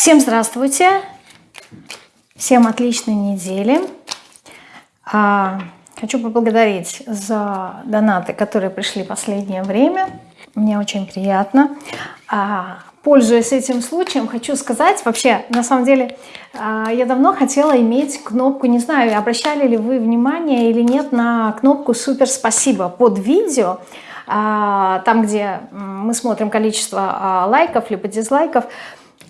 Всем здравствуйте! Всем отличной недели! А, хочу поблагодарить за донаты, которые пришли в последнее время. Мне очень приятно. А, пользуясь этим случаем, хочу сказать, вообще, на самом деле, а, я давно хотела иметь кнопку, не знаю, обращали ли вы внимание или нет, на кнопку «Супер спасибо» под видео, там, где мы смотрим количество лайков либо дизлайков,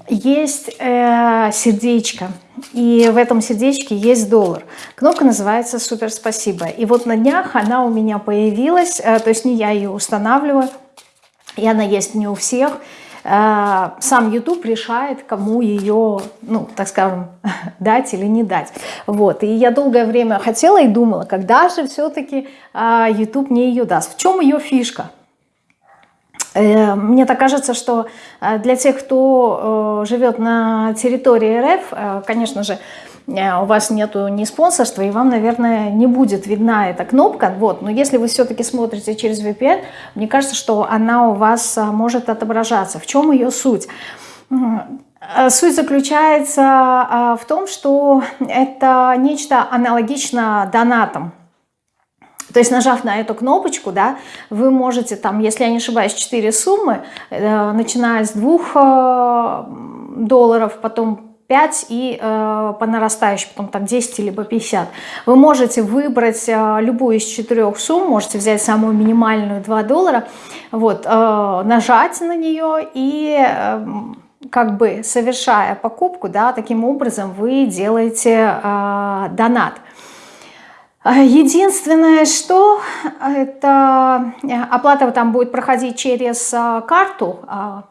есть э, сердечко, и в этом сердечке есть доллар. Кнопка называется «Супер спасибо». И вот на днях она у меня появилась, э, то есть не я ее устанавливаю, и она есть не у всех. Э, сам YouTube решает, кому ее, ну, так скажем, дать или не дать. Вот. И я долгое время хотела и думала, когда же все-таки э, YouTube мне ее даст. В чем ее фишка? Э, мне так кажется, что э, для тех, кто э, живет на территории РФ, конечно же, у вас нету ни спонсорства, и вам, наверное, не будет видна эта кнопка. Вот. Но если вы все-таки смотрите через VPN, мне кажется, что она у вас может отображаться. В чем ее суть? Суть заключается в том, что это нечто аналогично донатам. То есть нажав на эту кнопочку, да, вы можете там, если я не ошибаюсь, 4 суммы, э, начиная с 2 э, долларов, потом 5 и э, по нарастающей, потом там 10 либо 50. Вы можете выбрать э, любую из четырех сумм, можете взять самую минимальную 2 доллара, вот, э, нажать на нее и... Э, как бы совершая покупку, да, таким образом вы делаете э, донат. А, единственное, что это э, оплата там будет проходить через а, карту, а,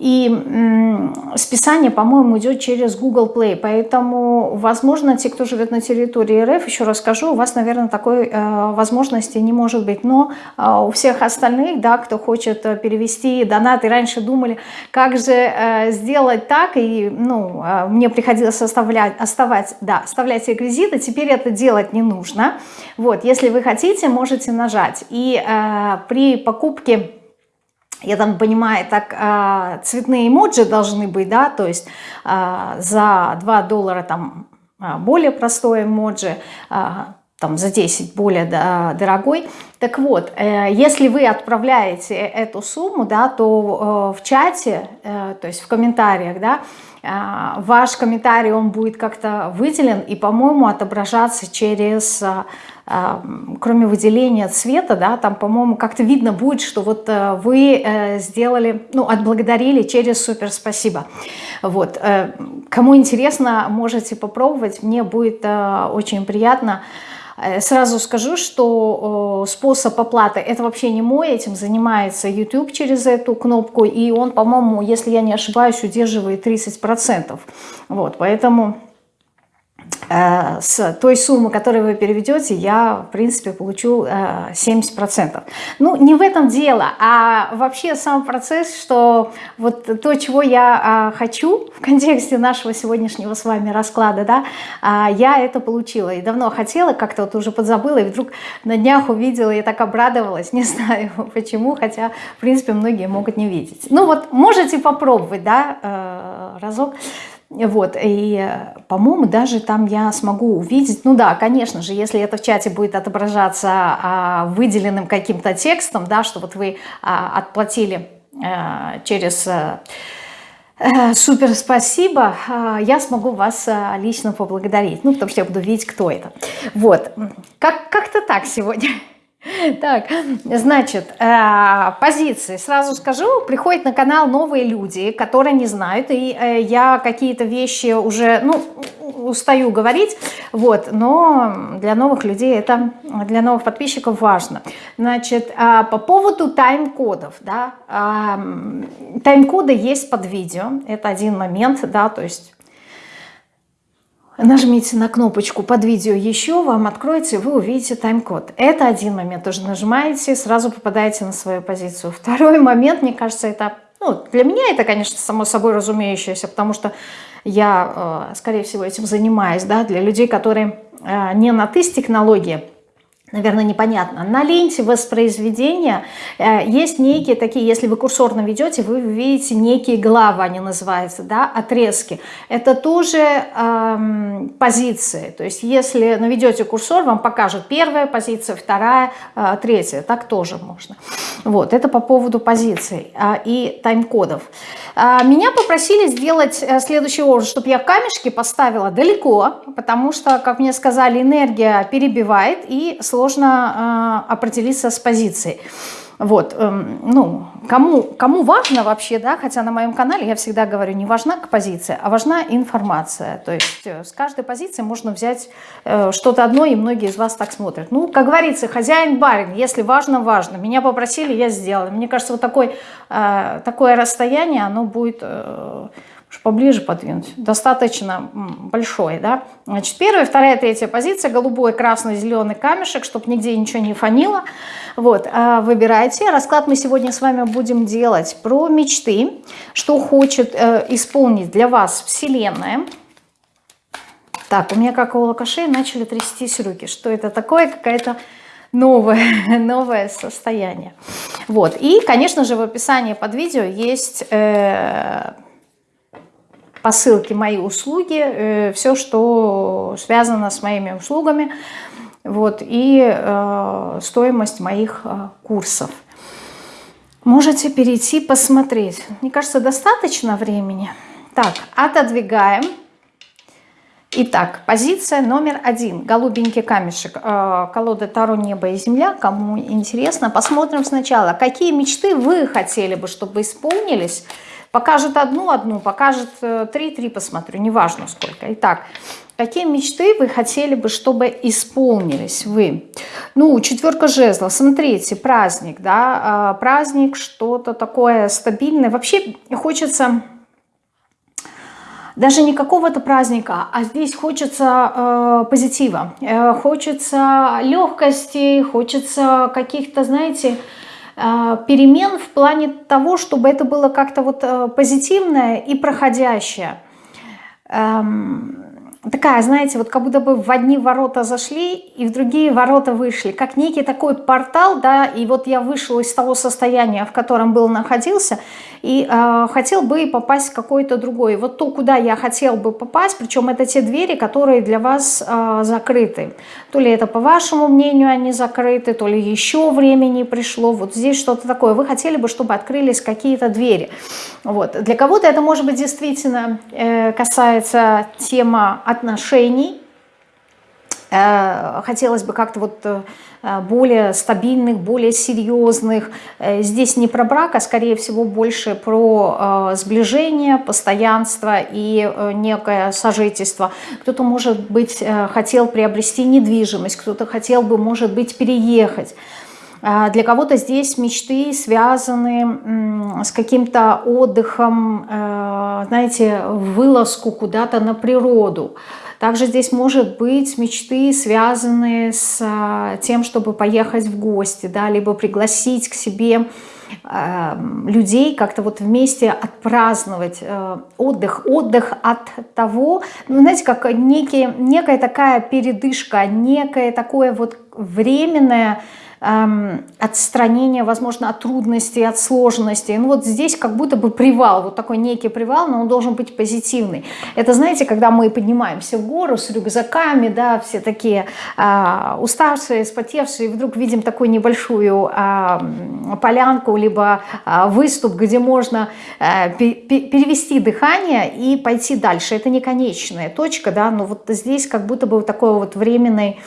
и списание, по-моему, идет через Google Play. Поэтому, возможно, те, кто живет на территории РФ, еще раз скажу, у вас, наверное, такой э, возможности не может быть. Но э, у всех остальных, да, кто хочет э, перевести донаты, раньше думали, как же сделать так, и ну, мне приходилось оставлять, оставать, да, оставлять реквизиты, теперь это делать не нужно. Вот, если вы хотите, можете нажать. И при покупке я там понимаю, так а, цветные эмоджи должны быть, да, то есть а, за 2 доллара там а, более простой эмоджи, там за 10 более дорогой. Так вот, э, если вы отправляете эту сумму, да, то э, в чате, э, то есть в комментариях, да, ваш комментарий, он будет как-то выделен и, по-моему, отображаться через э, кроме выделения цвета, да, там, по-моему, как-то видно будет, что вот э, вы э, сделали, ну, отблагодарили через супер спасибо. Вот. Э, кому интересно, можете попробовать, мне будет очень приятно. Сразу скажу, что способ оплаты, это вообще не мой, этим занимается YouTube через эту кнопку, и он, по-моему, если я не ошибаюсь, удерживает 30%. Вот, поэтому Э, с той суммы, которую вы переведете, я, в принципе, получу 70%. Э, ну, не в этом дело, а вообще сам процесс, что вот то, чего я э, хочу в контексте нашего сегодняшнего с вами расклада, да, я это получила. И давно хотела, как-то вот уже подзабыла, и вдруг на днях увидела и так обрадовалась, не знаю почему, хотя, в принципе, многие могут не видеть. Ну вот, можете попробовать, да, разок. Вот, и, по-моему, даже там я смогу увидеть, ну да, конечно же, если это в чате будет отображаться а, выделенным каким-то текстом, да, что вот вы а, отплатили а, через... А, Супер, спасибо. Я смогу вас лично поблагодарить. Ну, потому что я буду видеть, кто это. Вот. Как-то как так сегодня. Так, значит, э, позиции. Сразу скажу, приходят на канал новые люди, которые не знают, и э, я какие-то вещи уже, ну, устаю говорить, вот, но для новых людей это, для новых подписчиков важно. Значит, э, по поводу тайм-кодов, да, тайм-коды есть под видео, это один момент, да, то есть нажмите на кнопочку под видео еще, вам откроется, вы увидите тайм-код. Это один момент, тоже нажимаете, сразу попадаете на свою позицию. Второй момент, мне кажется, это, ну, для меня это, конечно, само собой разумеющееся, потому что я, э, скорее всего, этим занимаюсь, да, для людей, которые э, не на ТИС технологии, наверное, непонятно. На ленте воспроизведения э, есть некие такие, если вы курсорно ведете, вы видите некие главы, они называются, да, отрезки. Это тоже э, позиции. То есть если наведете курсор, вам покажет первая позиция, вторая, э, третья. Так тоже можно. Вот, это по поводу позиций э, и тайм-кодов. Э, меня попросили сделать э, следующий образ, чтобы я камешки поставила далеко, потому что, как мне сказали, энергия перебивает и сложно сложно э, определиться с позицией. Вот, э, ну, кому, кому важно вообще, да, хотя на моем канале я всегда говорю, не важна позиция, а важна информация. То есть э, с каждой позиции можно взять э, что-то одно, и многие из вас так смотрят. Ну, как говорится, хозяин-барин, если важно, важно. Меня попросили, я сделала. Мне кажется, вот такой, э, такое расстояние, оно будет... Э, поближе подвинуть, достаточно большой, да. Значит, первая, вторая, третья позиция, голубой, красный, зеленый камешек, чтобы нигде ничего не фанило. Вот, а, выбирайте. Расклад мы сегодня с вами будем делать про мечты, что хочет э, исполнить для вас Вселенная. Так, у меня как у лакашей начали трястись руки. Что это такое? Какая-то новое, новое состояние. Вот. И, конечно же, в описании под видео есть... Э, по ссылке «Мои услуги», э, все, что связано с моими услугами, вот, и э, стоимость моих э, курсов. Можете перейти посмотреть. Мне кажется, достаточно времени. Так, отодвигаем. Итак, позиция номер один. Голубенький камешек. Колода Таро «Небо и земля». Кому интересно, посмотрим сначала. Какие мечты вы хотели бы, чтобы исполнились Покажет одну-одну, покажет э, три-три посмотрю, неважно сколько. Итак, какие мечты вы хотели бы, чтобы исполнились вы? Ну, четверка жезлов, смотрите, праздник, да, а, праздник, что-то такое стабильное. Вообще хочется даже не какого-то праздника, а здесь хочется э, позитива, э, хочется легкости, хочется каких-то, знаете, а, перемен в плане того, чтобы это было как-то вот э, позитивное и проходящее. Эм, такая, знаете, вот как будто бы в одни ворота зашли и в другие ворота вышли, как некий такой портал, да, и вот я вышел из того состояния, в котором был находился, и э, хотел бы попасть в какой-то другой. Вот то, куда я хотел бы попасть, причем это те двери, которые для вас э, закрыты. То ли это, по вашему мнению, они закрыты, то ли еще времени пришло, вот здесь что-то такое. Вы хотели бы, чтобы открылись какие-то двери. Вот. Для кого-то это, может быть, действительно э, касается тема отношений. Э, хотелось бы как-то вот э, более стабильных, более серьезных. Э, здесь не про брак, а скорее всего больше про сближение, постоянство и некое сожительство. Кто-то, может быть, хотел приобрести недвижимость, кто-то хотел бы, может быть, переехать. Для кого-то здесь мечты связаны с каким-то отдыхом, знаете, вылазку куда-то на природу. Также здесь может быть мечты, связанные с а, тем, чтобы поехать в гости, да, либо пригласить к себе э, людей, как-то вот вместе отпраздновать э, отдых. Отдых от того, ну, знаете, как некий, некая такая передышка, некое такое вот временное эм, отстранение, возможно, от трудностей, от сложностей. Ну вот здесь как будто бы привал, вот такой некий привал, но он должен быть позитивный. Это, знаете, когда мы поднимаемся в гору с рюкзаками, да, все такие э, уставшие, спотевшие, и вдруг видим такую небольшую э, полянку, либо э, выступ, где можно э, перевести дыхание и пойти дальше. Это не конечная точка, да, но вот здесь как будто бы такой вот временный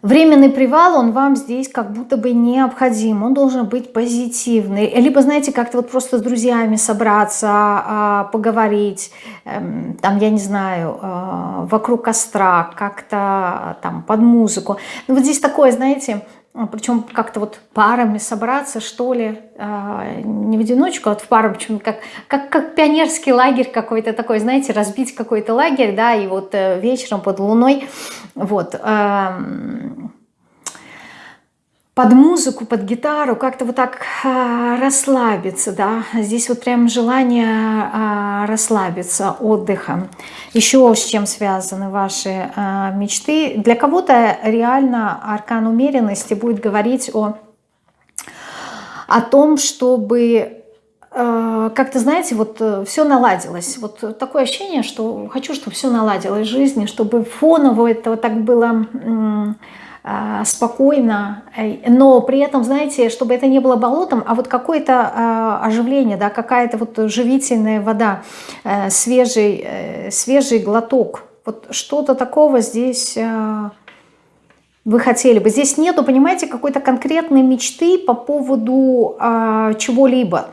Временный привал, он вам здесь как будто бы необходим, он должен быть позитивный. Либо, знаете, как-то вот просто с друзьями собраться, а, поговорить, эм, там, я не знаю, э, вокруг костра, как-то там под музыку. Ну вот здесь такое, знаете, а, причем как-то вот парами собраться, что ли, а, не в одиночку, а вот в пару, почему как, как, как пионерский лагерь какой-то такой, знаете, разбить какой-то лагерь, да, и вот э, вечером под луной, вот, под музыку, под гитару, как-то вот так а, расслабиться, да, здесь вот прям желание а, расслабиться, отдыха. Еще с чем связаны ваши а, мечты. Для кого-то реально аркан умеренности будет говорить о, о том, чтобы как-то, знаете, вот э, все наладилось. Вот такое ощущение, что хочу, чтобы все наладилось в жизни, чтобы фоново это вот так было спокойно, э, но при этом, знаете, чтобы это не было болотом, а вот какое-то а, оживление, да, какая-то вот живительная вода, э, свежий, э, свежий глоток. Вот что-то такого здесь вы хотели бы. Здесь нету, понимаете, какой-то конкретной мечты по поводу чего-либо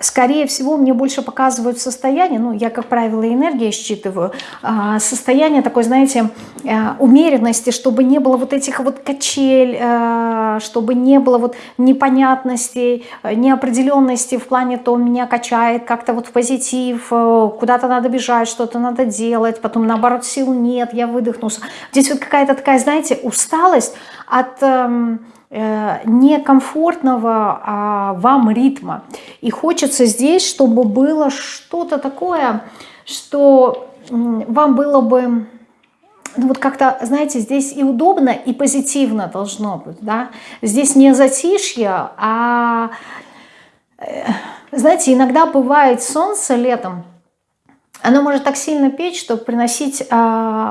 Скорее всего, мне больше показывают состояние, ну, я, как правило, энергию считываю, а, состояние такой, знаете, э, умеренности, чтобы не было вот этих вот качель, э, чтобы не было вот непонятностей, э, неопределенности в плане, то меня качает как-то вот в позитив, куда-то надо бежать, что-то надо делать, потом, наоборот, сил нет, я выдохнулся. Здесь вот какая-то такая, знаете, усталость от эм, некомфортного а, вам ритма. И хочется здесь, чтобы было что-то такое, что вам было бы ну вот как-то, знаете, здесь и удобно, и позитивно должно быть, да. Здесь не затишье, а, э, знаете, иногда бывает солнце летом, оно может так сильно печь, чтобы приносить э,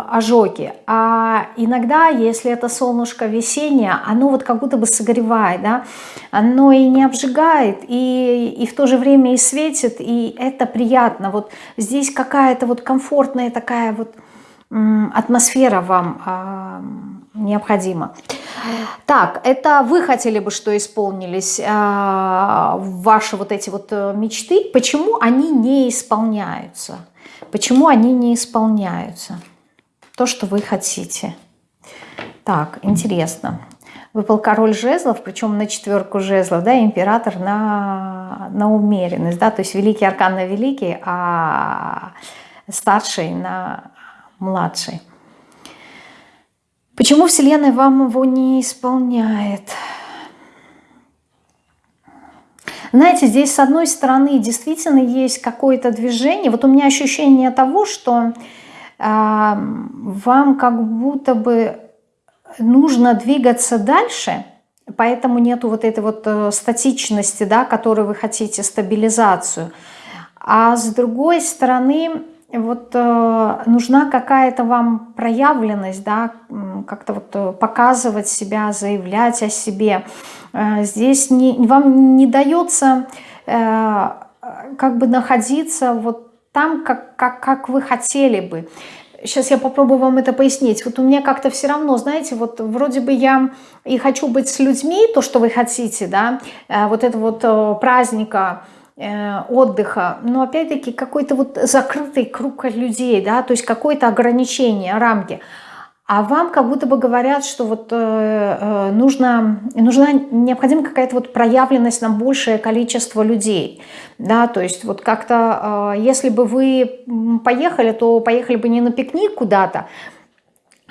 ожоги. А иногда, если это солнышко весеннее, оно вот как будто бы согревает, да? оно и не обжигает, и, и в то же время и светит, и это приятно. Вот здесь какая-то вот комфортная такая вот атмосфера вам э, необходима. Так, это вы хотели бы, что исполнились э, ваши вот эти вот э, мечты. Почему они не исполняются? Почему они не исполняются? То, что вы хотите. Так, интересно. Выпал король жезлов, причем на четверку жезлов, да, император на, на умеренность, да, то есть великий аркан на великий, а старший на младший. Почему Вселенная вам его не исполняет? Знаете, здесь с одной стороны действительно есть какое-то движение. Вот у меня ощущение того, что э, вам как будто бы нужно двигаться дальше, поэтому нету вот этой вот э, статичности, да, которую вы хотите, стабилизацию. А с другой стороны, вот э, нужна какая-то вам проявленность, да, как-то вот э, показывать себя, заявлять о себе. Э, здесь не, вам не дается э, как бы находиться вот там, как, как, как вы хотели бы. Сейчас я попробую вам это пояснить. Вот у меня как-то все равно, знаете, вот вроде бы я и хочу быть с людьми, то, что вы хотите, да, э, вот это вот э, праздника, отдыха, но опять-таки какой-то вот закрытый круг людей, да, то есть какое-то ограничение, рамки. А вам как будто бы говорят, что вот э, э нужно, нужна необходима какая-то вот проявленность на большее количество людей. Да, то есть вот как-то, э, если бы вы поехали, то поехали бы не на пикник куда-то,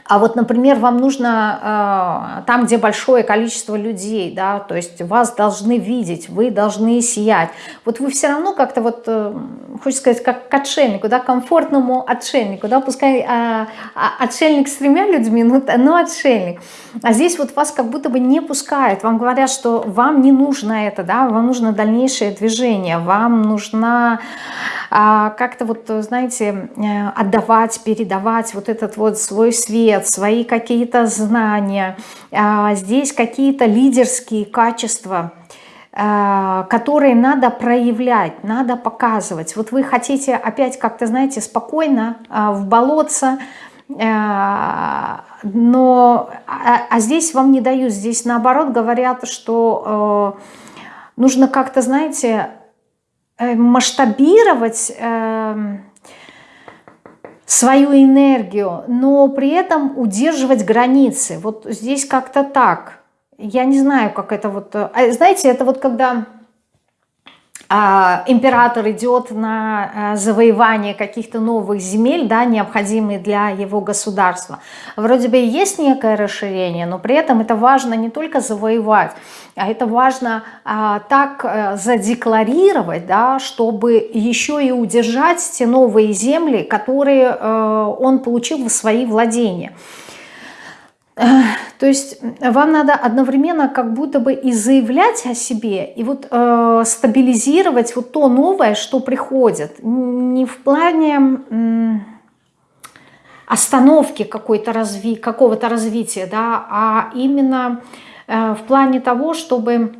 а вот, например, вам нужно э, там, где большое количество людей, да, то есть вас должны видеть, вы должны сиять. Вот вы все равно как-то вот, э, хочется сказать, как к отшельнику, да, комфортному отшельнику, да, пускай э, отшельник с тремя людьми, но, но отшельник. А здесь вот вас как будто бы не пускают, вам говорят, что вам не нужно это, да, вам нужно дальнейшее движение, вам нужна как-то вот, знаете, э, отдавать, передавать вот этот вот свой свет, свои какие-то знания, а, здесь какие-то лидерские качества, а, которые надо проявлять, надо показывать. Вот вы хотите опять как-то, знаете, спокойно а, в болотце, но, а, здесь вам не дают, здесь наоборот говорят, что нужно как-то, знаете, э, масштабировать эм, свою энергию, но при этом удерживать границы. Вот здесь как-то так. Я не знаю, как это вот... А, знаете, это вот когда император идет на а, завоевание каких-то новых земель, да, необходимые для его государства. Вроде бы есть некое расширение, но при этом это важно не только завоевать, а это важно а, так а, задекларировать, да, чтобы еще и удержать те новые земли, которые а, он получил в свои владения. То есть вам надо одновременно как будто бы и заявлять о себе, и вот э, стабилизировать вот то новое, что приходит. Не в плане э, остановки какой-то разви, какого-то развития, да, а именно э, в плане того, чтобы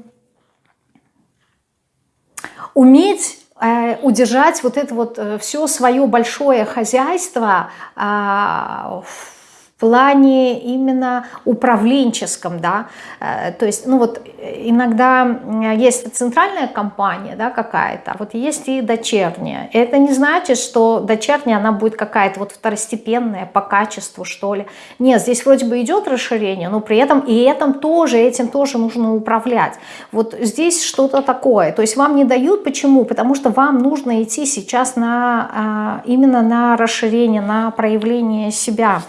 уметь э, удержать вот это вот э, все свое большое хозяйство э, в плане именно управленческом, да, э, то есть, ну вот иногда есть центральная компания, да, какая-то, а вот есть и дочерняя. Это не значит, что дочерняя, она будет какая-то вот второстепенная по качеству, что ли. Нет, здесь вроде бы идет расширение, но при этом и этим тоже, этим тоже нужно управлять. Вот здесь что-то такое, то есть вам не дают, почему? Потому что вам нужно идти сейчас на, а, именно на расширение, на проявление себя.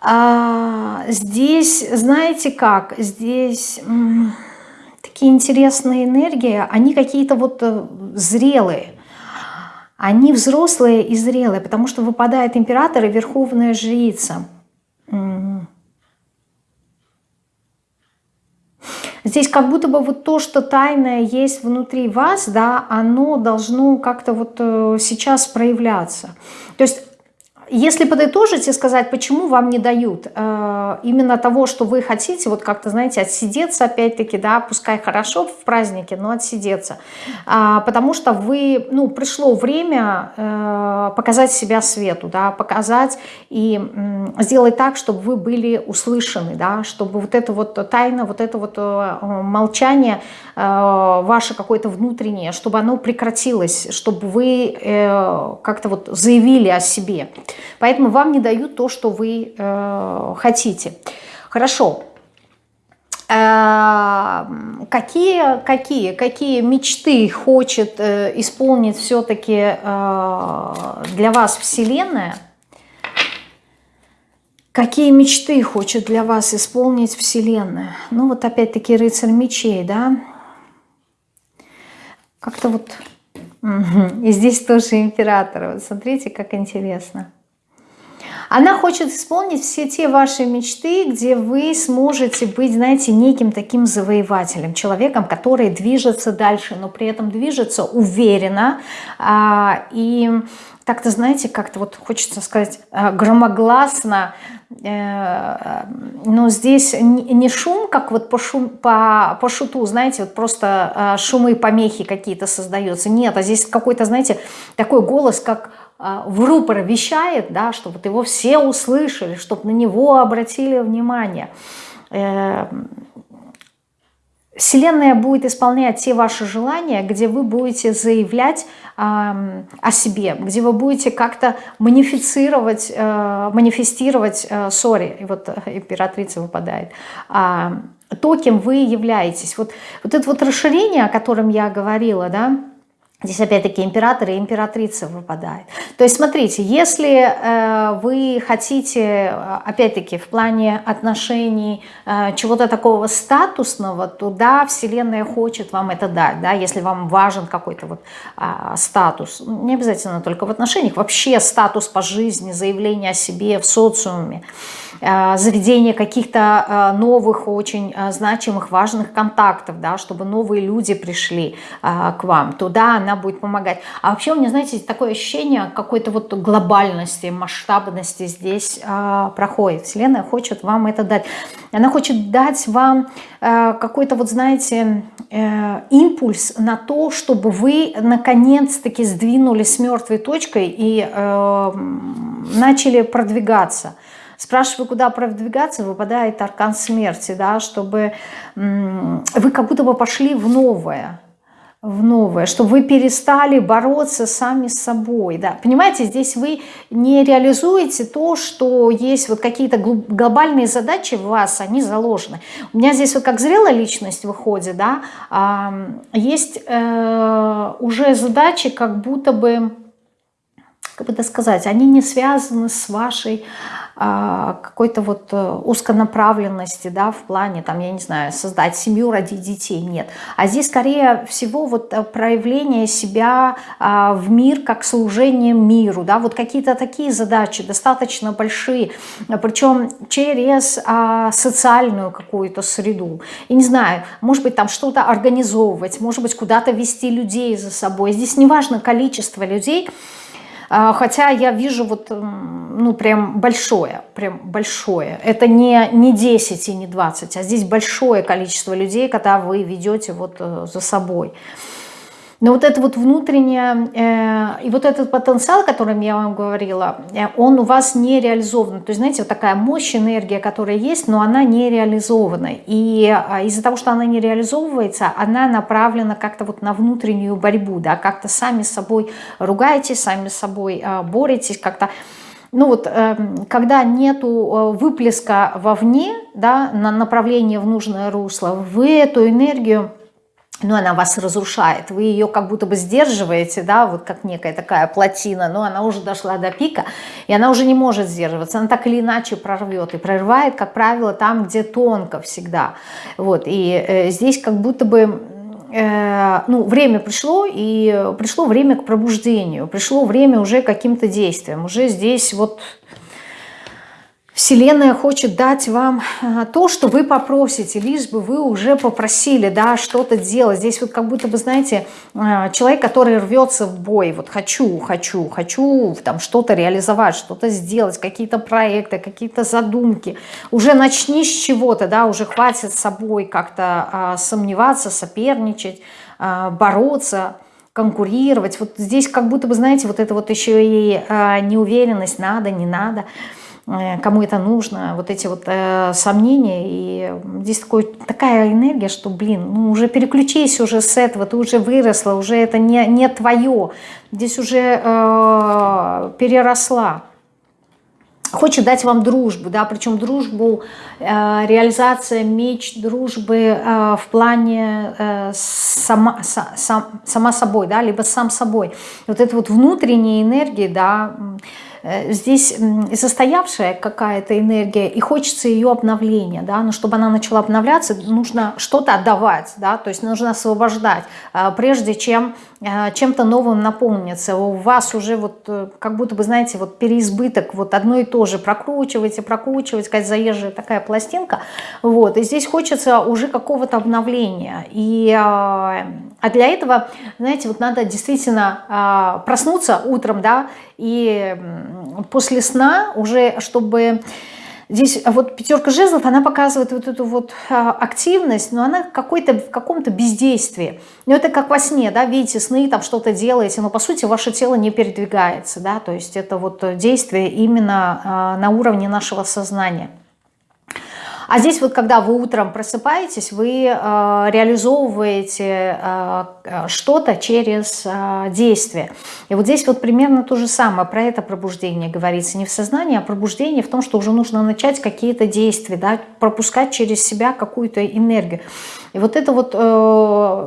А, здесь, знаете как, здесь такие интересные энергии, они какие-то вот э, зрелые. Они взрослые и зрелые, потому что выпадает император и верховная жрица. Здесь как будто бы вот то, что тайное есть внутри вас, да, оно должно как-то вот э, сейчас проявляться. То есть если подытожить и сказать, почему вам не дают э, именно того, что вы хотите, вот как-то, знаете, отсидеться опять-таки, да, пускай хорошо в празднике, но отсидеться, э, потому что вы, ну, пришло время э, показать себя свету, да, показать и э, сделать так, чтобы вы были услышаны, да, чтобы вот это вот тайна, вот это вот э, молчание э, ваше какое-то внутреннее, чтобы оно прекратилось, чтобы вы э, как-то вот заявили о себе. Поэтому вам не дают то, что вы э, хотите. Хорошо. Э, какие, какие, какие мечты хочет э, исполнить все-таки э, для вас Вселенная? Какие мечты хочет для вас исполнить Вселенная? Ну вот опять-таки рыцарь мечей, да? Как-то вот... И здесь тоже император. Вот смотрите, как интересно. Она хочет исполнить все те ваши мечты, где вы сможете быть, знаете, неким таким завоевателем, человеком, который движется дальше, но при этом движется уверенно а, и так-то, знаете, как-то вот хочется сказать а, громогласно, э, но здесь не шум, как вот по, шум, по, по шуту, знаете, вот просто а, шумы, помехи какие-то создаются. Нет, а здесь какой-то, знаете, такой голос, как в рупор вещает, да, чтобы вот его все услышали, чтобы на него обратили внимание. Эм, Вселенная будет исполнять те ваши желания, где вы будете заявлять э, о себе, где вы будете как-то манифицировать, э, манифестировать, э, сори, и вот императрица выпадает, э, то, кем вы являетесь. Вот, вот это вот расширение, о котором я говорила, да, Здесь опять-таки император и императрица выпадает. То есть смотрите, если э, вы хотите, опять-таки, в плане отношений э, чего-то такого статусного, то да, Вселенная хочет вам это дать, да, если вам важен какой-то вот э, статус. Не обязательно только в отношениях, вообще статус по жизни, заявление о себе в социуме. Э, заведение каких-то э, новых, очень э, значимых, важных контактов, да, чтобы новые люди пришли к вам, туда она будет помогать. А вообще у меня, знаете, такое ощущение какой-то вот глобальности, масштабности здесь проходит. Вселенная хочет вам это дать. Она хочет дать вам какой-то вот, знаете, импульс на то, чтобы вы наконец-таки сдвинулись с мертвой точкой и начали продвигаться – Спрашиваю, куда продвигаться, выпадает аркан смерти, да, чтобы вы как будто бы пошли в новое. в новое, чтобы вы перестали бороться сами с собой. Да. Понимаете, здесь вы не реализуете то, что есть вот какие-то глобальные задачи в вас, они заложены. У меня здесь вот как зрелая личность выходит, да, есть э, уже задачи как будто бы, как бы это сказать, они не связаны с вашей а, какой-то вот э, узконаправленности, да, в плане, там, я не знаю, создать семью, родить детей, нет. А здесь, скорее всего, вот э, проявление себя а, в мир как служение миру, да, вот какие-то такие задачи достаточно большие, причем через а, социальную какую-то среду. И не знаю, может быть, там что-то организовывать, может быть, куда-то вести людей за собой. Здесь не важно количество людей, а, хотя я вижу вот, ну, прям большое, прям большое. Это не, не 10 и не 20, а здесь большое количество людей, когда вы ведете вот э, за собой. Но вот это вот внутреннее, э, и вот этот потенциал, о котором я вам говорила, э, он у вас не реализован. То есть, знаете, вот такая мощь, энергия, которая есть, но она не реализована. И э, из-за того, что она не реализовывается, она направлена как-то вот на внутреннюю борьбу, да, как-то сами с собой ругаетесь, сами с собой э, боретесь, как-то... Ну вот, э, когда нету выплеска вовне, да, на направление в нужное русло, вы эту энергию но она вас разрушает, вы ее как будто бы сдерживаете, да, вот как некая такая плотина, но она уже дошла до пика, и она уже не может сдерживаться, она так или иначе прорвет, и прорывает, как правило, там, где тонко всегда, вот, и э, здесь как будто бы, э, ну, время пришло, и пришло время к пробуждению, пришло время уже каким-то действиям, уже здесь вот Вселенная хочет дать вам а, то, что вы попросите, лишь бы вы уже попросили, да, что-то делать. Здесь вот как будто бы, знаете, а, человек, который рвется в бой, вот хочу, хочу, хочу там что-то реализовать, что-то сделать, какие-то проекты, какие-то задумки. Уже начни с чего-то, да, уже хватит с собой как-то а, сомневаться, соперничать, а, бороться, конкурировать. Вот здесь как будто бы, знаете, вот это вот еще и а, неуверенность, надо, не надо – Э, кому это нужно, вот эти вот э, сомнения. И здесь такой, такая энергия, что, блин, ну уже переключись уже с этого, ты уже выросла, уже это не, не твое, здесь уже э, переросла. Хочет дать вам дружбу, да, причем дружбу, э, реализация меч дружбы э, в плане э, сама, сам, сама собой, да, либо сам собой. Вот это вот внутренняя энергия, да, Э, здесь состоявшая какая-то энергия, и хочется ее обновления, да, но чтобы она начала обновляться, нужно что-то отдавать, да, то есть нужно освобождать, а, прежде чем а, чем-то новым наполниться. У вас уже вот э, как будто бы, знаете, вот переизбыток, вот одно и то же. Прокручиваете, прокручиваете, как заезжая такая пластинка, вот, и здесь хочется уже какого-то обновления, и, а, а для этого, знаете, вот надо действительно проснуться утром, да, и после сна уже, чтобы... Здесь вот пятерка жезлов, она показывает вот эту вот а, активность, но она какой-то в каком-то бездействии. Ну это как во сне, да, видите сны, там что-то делаете, но по сути ваше тело не передвигается, да, то есть это вот действие именно а, на уровне нашего сознания. А здесь вот, когда вы утром просыпаетесь, вы э, реализовываете э, э, что-то через э, действие. И вот здесь вот примерно то же самое, про это пробуждение говорится. Не в сознании, а пробуждение в том, что уже нужно начать какие-то действия, да, пропускать через себя какую-то энергию. И вот это вот э,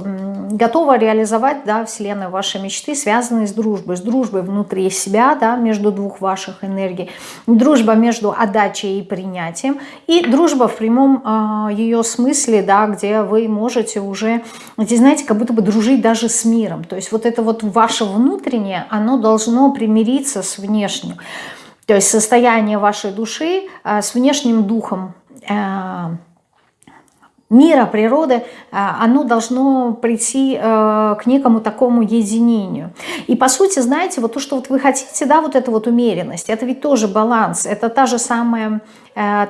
готово реализовать, да, Вселенная, ваши мечты, связанные с дружбой. С дружбой внутри себя, да, между двух ваших энергий. Дружба между отдачей и принятием. И дружба в прямом э, ее смысле, да, где вы можете уже, здесь, знаете, как будто бы дружить даже с миром. То есть вот это вот ваше внутреннее, оно должно примириться с внешним. То есть состояние вашей души э, с внешним духом, э, мира, природы, оно должно прийти э, к некому такому единению. И по сути, знаете, вот то, что вот вы хотите, да, вот эта вот умеренность, это ведь тоже баланс, это та же самая э,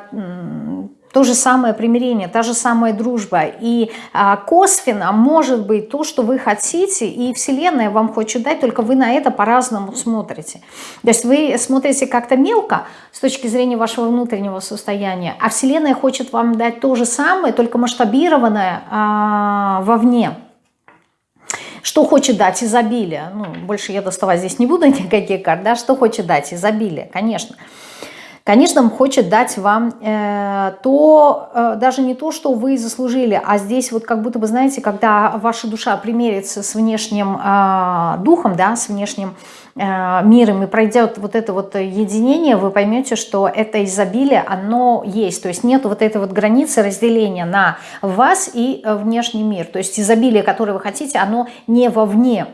то же самое примирение, та же самая дружба. И а, косвенно может быть то, что вы хотите, и Вселенная вам хочет дать, только вы на это по-разному смотрите. То есть вы смотрите как-то мелко с точки зрения вашего внутреннего состояния, а Вселенная хочет вам дать то же самое, только масштабированное а, вовне. Что хочет дать изобилие? Ну, больше я доставать здесь не буду никаких карт, да, что хочет дать изобилие, конечно. Конечно, он хочет дать вам э, то, э, даже не то, что вы заслужили, а здесь вот как будто бы, знаете, когда ваша душа примерится с внешним э, духом, да, с внешним э, миром и пройдет вот это вот единение, вы поймете, что это изобилие, оно есть. То есть нет вот этой вот границы разделения на вас и э, внешний мир. То есть изобилие, которое вы хотите, оно не вовне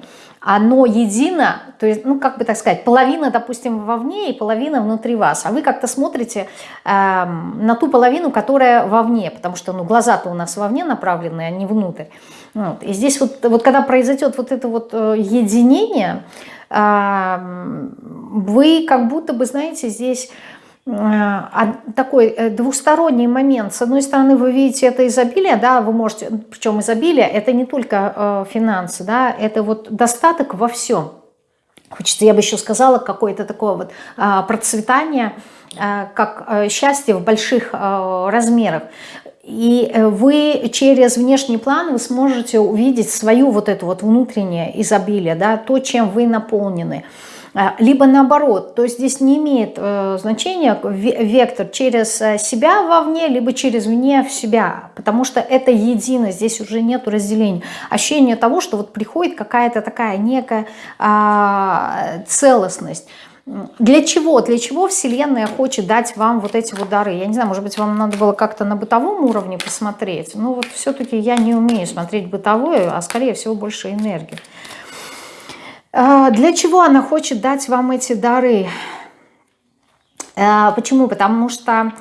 оно едино, то есть, ну, как бы так сказать, половина, допустим, вовне и половина внутри вас, а вы как-то смотрите э, на ту половину, которая вовне, потому что, ну, глаза-то у нас вовне направлены, а не внутрь. Вот. И здесь вот, вот когда произойдет вот это вот э, единение, э, вы как будто бы, знаете, здесь такой э, двусторонний момент. С одной стороны, вы видите это изобилие, да, вы можете, причем изобилие, это не только э, финансы, да, это вот достаток во всем. Хочется, я бы еще сказала, какое-то такое вот а, процветание, а, как э, счастье в больших размерах. И вы через внешний план вы сможете увидеть свою вот эту вот внутреннее изобилие, да, то, чем вы наполнены. А, либо наоборот, то есть здесь не имеет э, значения вектор через э, себя вовне, либо через вне в себя, потому что это едино, здесь уже нет разделения. Ощущение того, что вот приходит какая-то такая некая э, целостность. Для чего? Для чего Вселенная хочет дать вам вот эти вот дары? Я не знаю, может быть, вам надо было как-то на бытовом уровне посмотреть. Но вот все-таки я не умею смотреть бытовое, а скорее всего больше энергии. А, для чего она хочет дать вам эти дары? А, почему? Потому что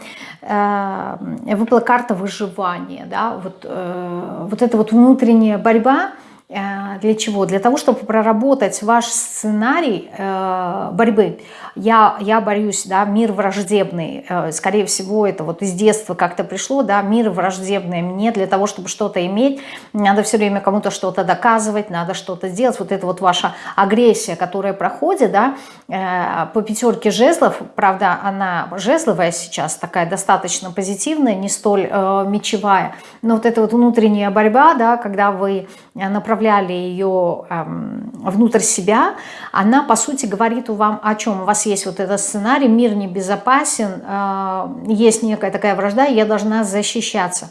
а, выпала карта выживания, да, вот, э, вот эта вот внутренняя борьба, для чего? Для того, чтобы проработать ваш сценарий э, борьбы. Я, я борюсь, да, мир враждебный, э, скорее всего, это вот из детства как-то пришло, да, мир враждебный. Мне для того, чтобы что-то иметь, надо все время кому-то что-то доказывать, надо что-то сделать, вот это вот ваша агрессия, которая проходит, да, э, по пятерке жезлов, правда, она жезловая сейчас, такая достаточно позитивная, не столь э, мечевая, но вот эта вот внутренняя борьба, да, когда вы направляли ее э, внутрь себя, она, по сути, говорит вам о чем? У вас есть вот этот сценарий, мир небезопасен, а, есть некая такая вражда, я должна защищаться.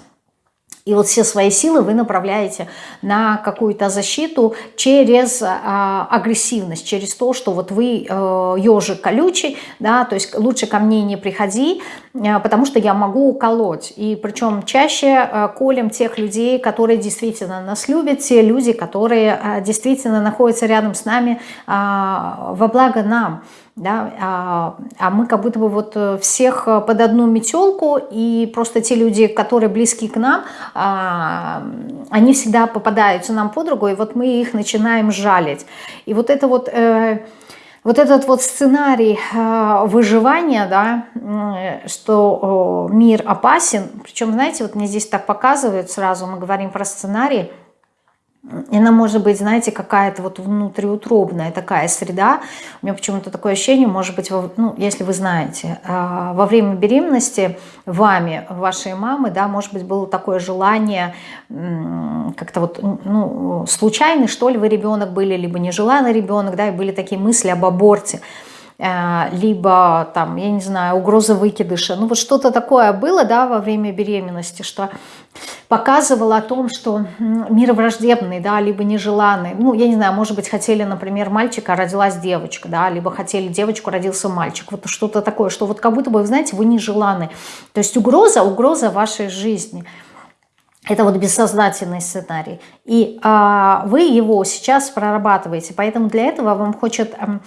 И вот все свои силы вы направляете на какую-то защиту через а, агрессивность, через то, что вот вы э, ежик колючий, да, то есть лучше ко мне не приходи, э, потому что я могу уколоть. И причем чаще э, колем тех людей, которые действительно нас любят, те люди, которые э, действительно находятся рядом с нами э, во благо нам да, а, а мы как будто бы вот э, всех э, под одну метелку, и просто те люди, которые близки к нам, а, они всегда попадаются нам под руку, и вот мы их начинаем жалить. И вот это вот... Э, вот этот вот сценарий выживания, да, что мир опасен, причем, знаете, вот мне здесь так показывают сразу, мы говорим про сценарий, она может быть, знаете, какая-то вот внутриутробная такая среда. У меня почему-то такое ощущение, может быть, ну, если вы знаете, а, во время беременности вами, вашей мамы, да, может быть, было такое желание как-то вот, ну, случайный, что ли, вы ребенок были, либо нежеланный ребенок, да, и были такие мысли об аборте. Э, либо там, я не знаю, угроза выкидыша. Ну вот что-то такое было, да, во время беременности, что показывало о том, что мир враждебный, да, либо нежеланный. Ну, я не знаю, может быть, хотели, например, мальчика, а родилась девочка, да, либо хотели девочку, родился мальчик. Вот что-то такое, что вот как будто бы, знаете, вы нежеланы. То есть угроза, угроза вашей жизни. Это вот бессознательный сценарий. И а, вы его сейчас прорабатываете. Поэтому для этого вам хочет а,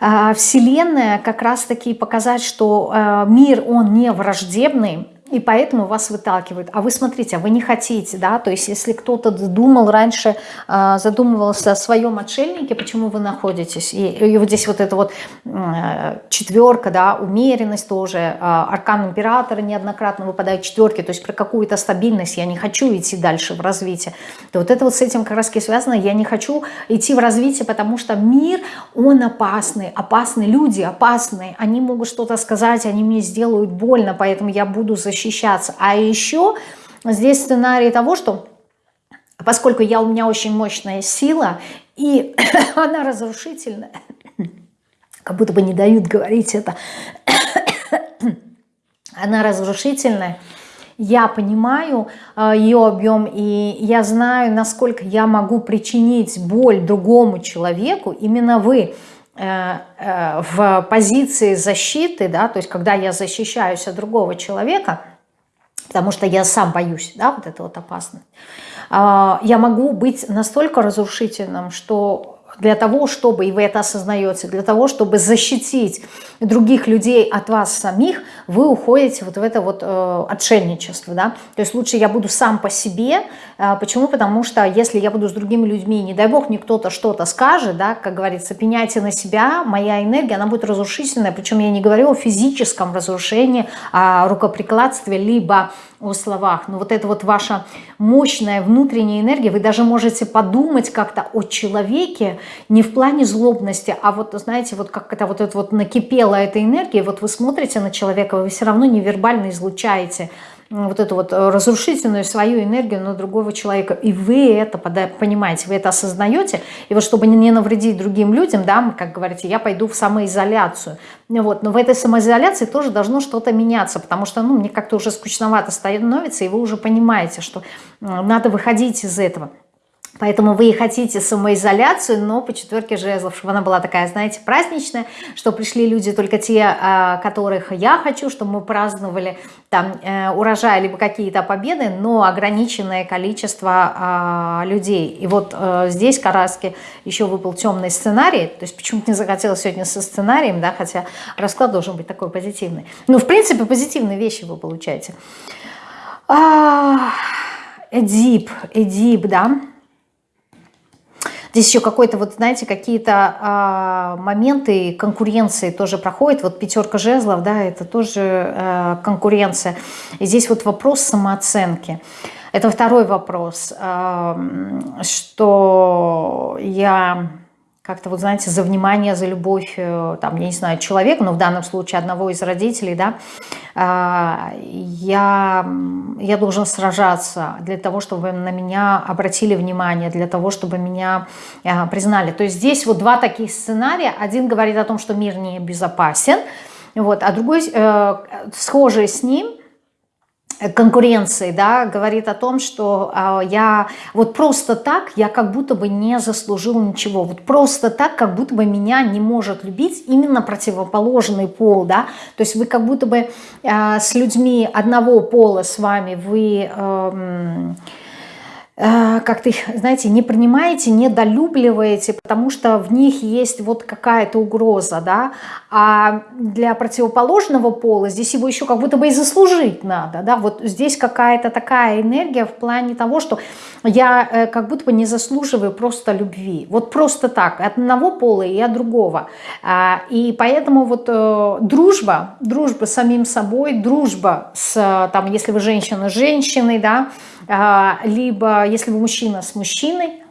Вселенная как раз-таки показать, что а, мир, он не враждебный, и поэтому вас выталкивают. А вы смотрите, а вы не хотите, да, то есть если кто-то думал раньше, а, задумывался о своем отшельнике, почему вы находитесь, и, и вот здесь вот эта вот четверка, да, умеренность тоже, а, аркан императора неоднократно выпадает четверки, то есть про какую-то стабильность я не хочу идти дальше в развитие. То вот это вот с этим как раз связано, я не хочу идти в развитие, потому что мир, он опасный, опасные люди опасные, они могут что-то сказать, они мне сделают больно, поэтому я буду защищать защищаться. А еще здесь сценарий того, что поскольку я, у меня очень мощная сила, и она разрушительная, как будто бы не дают говорить это, она разрушительная, я понимаю э, ее объем, и я знаю, насколько я могу причинить боль другому человеку, именно вы э, э, в позиции защиты, да, то есть когда я защищаюсь от другого человека, потому что я сам боюсь, да, вот это вот опасность, я могу быть настолько разрушительным, что для того, чтобы, и вы это осознаете, для того, чтобы защитить других людей от вас самих, вы уходите вот в это вот э, отшельничество, да, то есть лучше я буду сам по себе, э, почему? Потому что если я буду с другими людьми, не дай бог мне кто-то что-то скажет, да, как говорится, пеняйте на себя, моя энергия, она будет разрушительная, причем я не говорю о физическом разрушении, о рукоприкладстве, либо о словах, но вот это вот ваша мощная внутренняя энергия, вы даже можете подумать как-то о человеке, не в плане злобности, а вот, знаете, вот как это вот это вот накипела эта энергия, вот вы смотрите на человека, вы все равно невербально излучаете вот эту вот э, разрушительную свою энергию на другого человека. И вы это понимаете, вы это осознаете. И вот чтобы не навредить другим людям, да, как говорите, я пойду в самоизоляцию. Вот. Но в этой самоизоляции тоже должно что-то меняться, потому что ну, мне как-то уже скучновато становится, и вы уже понимаете, что надо выходить из этого. Поэтому вы и хотите самоизоляцию, но по четверке жезлов, чтобы она была такая, знаете, праздничная, что пришли люди только те, а, которых я хочу, чтобы мы праздновали там э, урожай, либо какие-то победы, но ограниченное количество а, людей. И вот э, здесь Караски еще выпал темный сценарий, то есть почему-то не захотелось сегодня со сценарием, да, хотя расклад должен быть такой позитивный. Ну, в принципе, позитивные вещи вы получаете. А, Эдип, Эдип, да, Здесь еще какой-то, вот знаете, какие-то а, моменты конкуренции тоже проходят. Вот пятерка жезлов, да, это тоже а, конкуренция. И здесь вот вопрос самооценки. Это второй вопрос, а, что я как-то, вот знаете, за внимание, за любовь, э, там, я не знаю, человека, но в данном случае одного из родителей, да, а, я, я должен сражаться для того, чтобы на меня обратили внимание, для того, чтобы меня а, признали. То есть здесь вот два таких сценария. Один говорит о том, что мир не безопасен, вот, а другой, э, схожий с ним, конкуренции, да, говорит о том, что э, я вот просто так, я как будто бы не заслужил ничего, вот просто так, как будто бы меня не может любить именно противоположный пол, да, то есть вы как будто бы э, с людьми одного пола с вами, вы... Э, Э, как-то их, знаете, не принимаете, недолюбливаете, потому что в них есть вот какая-то угроза, да, а для противоположного пола здесь его еще как будто бы и заслужить надо, да, вот здесь какая-то такая энергия в плане того, что я э, как будто бы не заслуживаю просто любви, вот просто так, от одного пола и от другого, а, и поэтому вот э, дружба, дружба с самим собой, дружба с, там, если вы женщина с женщиной, да, либо если вы мужчина с мужчиной,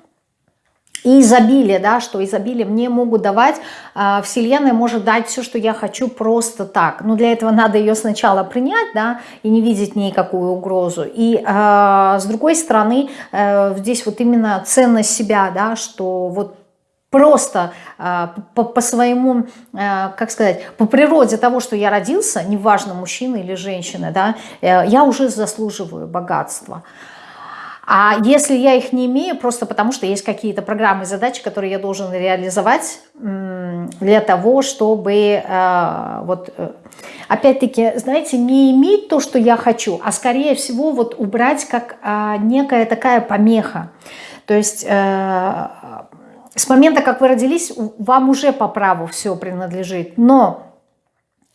и изобилие, да, что изобилие мне могут давать, э, Вселенная может дать все, что я хочу просто так. Но для этого надо ее сначала принять, да, и не видеть никакую угрозу. И э, с другой стороны, э, здесь вот именно ценность себя, да, что вот просто э, по, по своему, э, как сказать, по природе того, что я родился, неважно, мужчина или женщина, да, э, я уже заслуживаю богатства. А если я их не имею, просто потому что есть какие-то программы и задачи, которые я должен реализовать для того, чтобы вот опять-таки, знаете, не иметь то, что я хочу, а скорее всего вот убрать как некая такая помеха. То есть с момента, как вы родились, вам уже по праву все принадлежит. Но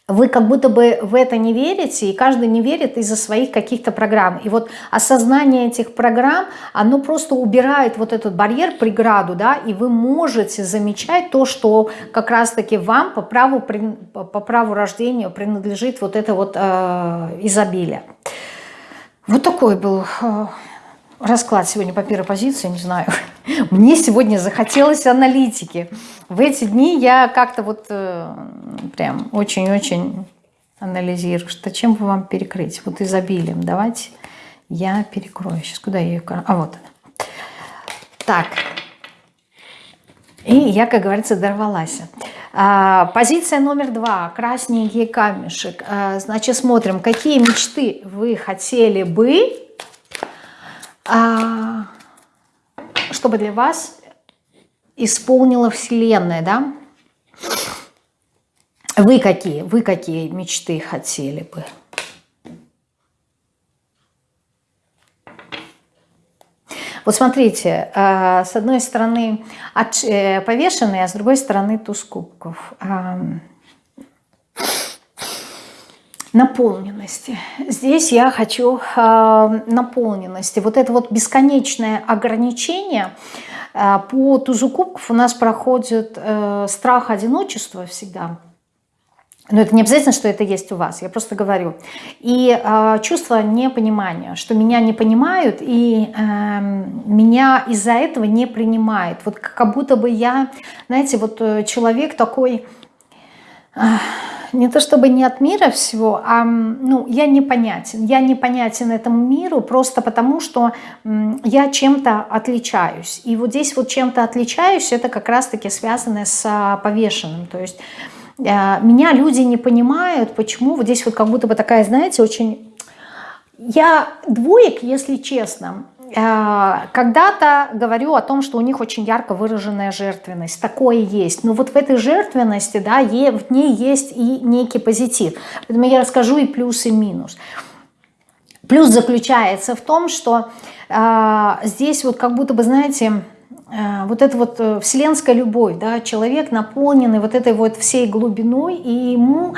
вы как будто бы в это не верите, и каждый не верит из-за своих каких-то программ. И вот осознание этих программ, оно просто убирает вот этот барьер, преграду, да, и вы можете замечать то, что как раз-таки вам по праву, по праву рождения принадлежит вот это вот э, изобилие. Вот такой был э, расклад сегодня по первой позиции, не знаю. Мне сегодня захотелось аналитики. В эти дни я как-то вот э, прям очень-очень анализирую, что чем бы вам перекрыть. Вот изобилием давайте я перекрою. Сейчас куда я ее... А вот она. Так. И я, как говорится, дорвалась. А, позиция номер два. Красненький камешек. А, значит, смотрим, какие мечты вы хотели бы, чтобы для вас исполнила Вселенная, да? Вы какие? Вы какие мечты хотели бы? Вот смотрите, э, с одной стороны э, повешенный, а с другой стороны туз кубков. Наполненности. Здесь я хочу наполненности. Вот это вот бесконечное ограничение э, по тузу кубков у нас проходит страх одиночества всегда – но это не обязательно, что это есть у вас, я просто говорю. И э, чувство непонимания, что меня не понимают и э, меня из-за этого не принимают. Вот как будто бы я, знаете, вот э, человек такой, э, не то чтобы не от мира всего, а ну, я непонятен. Я непонятен этому миру просто потому, что я чем-то отличаюсь. И вот здесь вот чем-то отличаюсь, это как раз-таки связано с э, повешенным. То есть Э, меня люди не понимают, почему вот здесь вот как будто бы такая, знаете, очень... Я двоек, если честно, когда-то говорю о том, что у них очень ярко выраженная жертвенность. Такое есть. Но вот в этой жертвенности, да, в ней есть и некий позитив. Поэтому я расскажу и плюс, и минус. Плюс заключается в том, что э, здесь вот как будто бы, знаете, Э, вот эта вот э, вселенская любовь, да, человек наполненный вот этой вот всей глубиной, и ему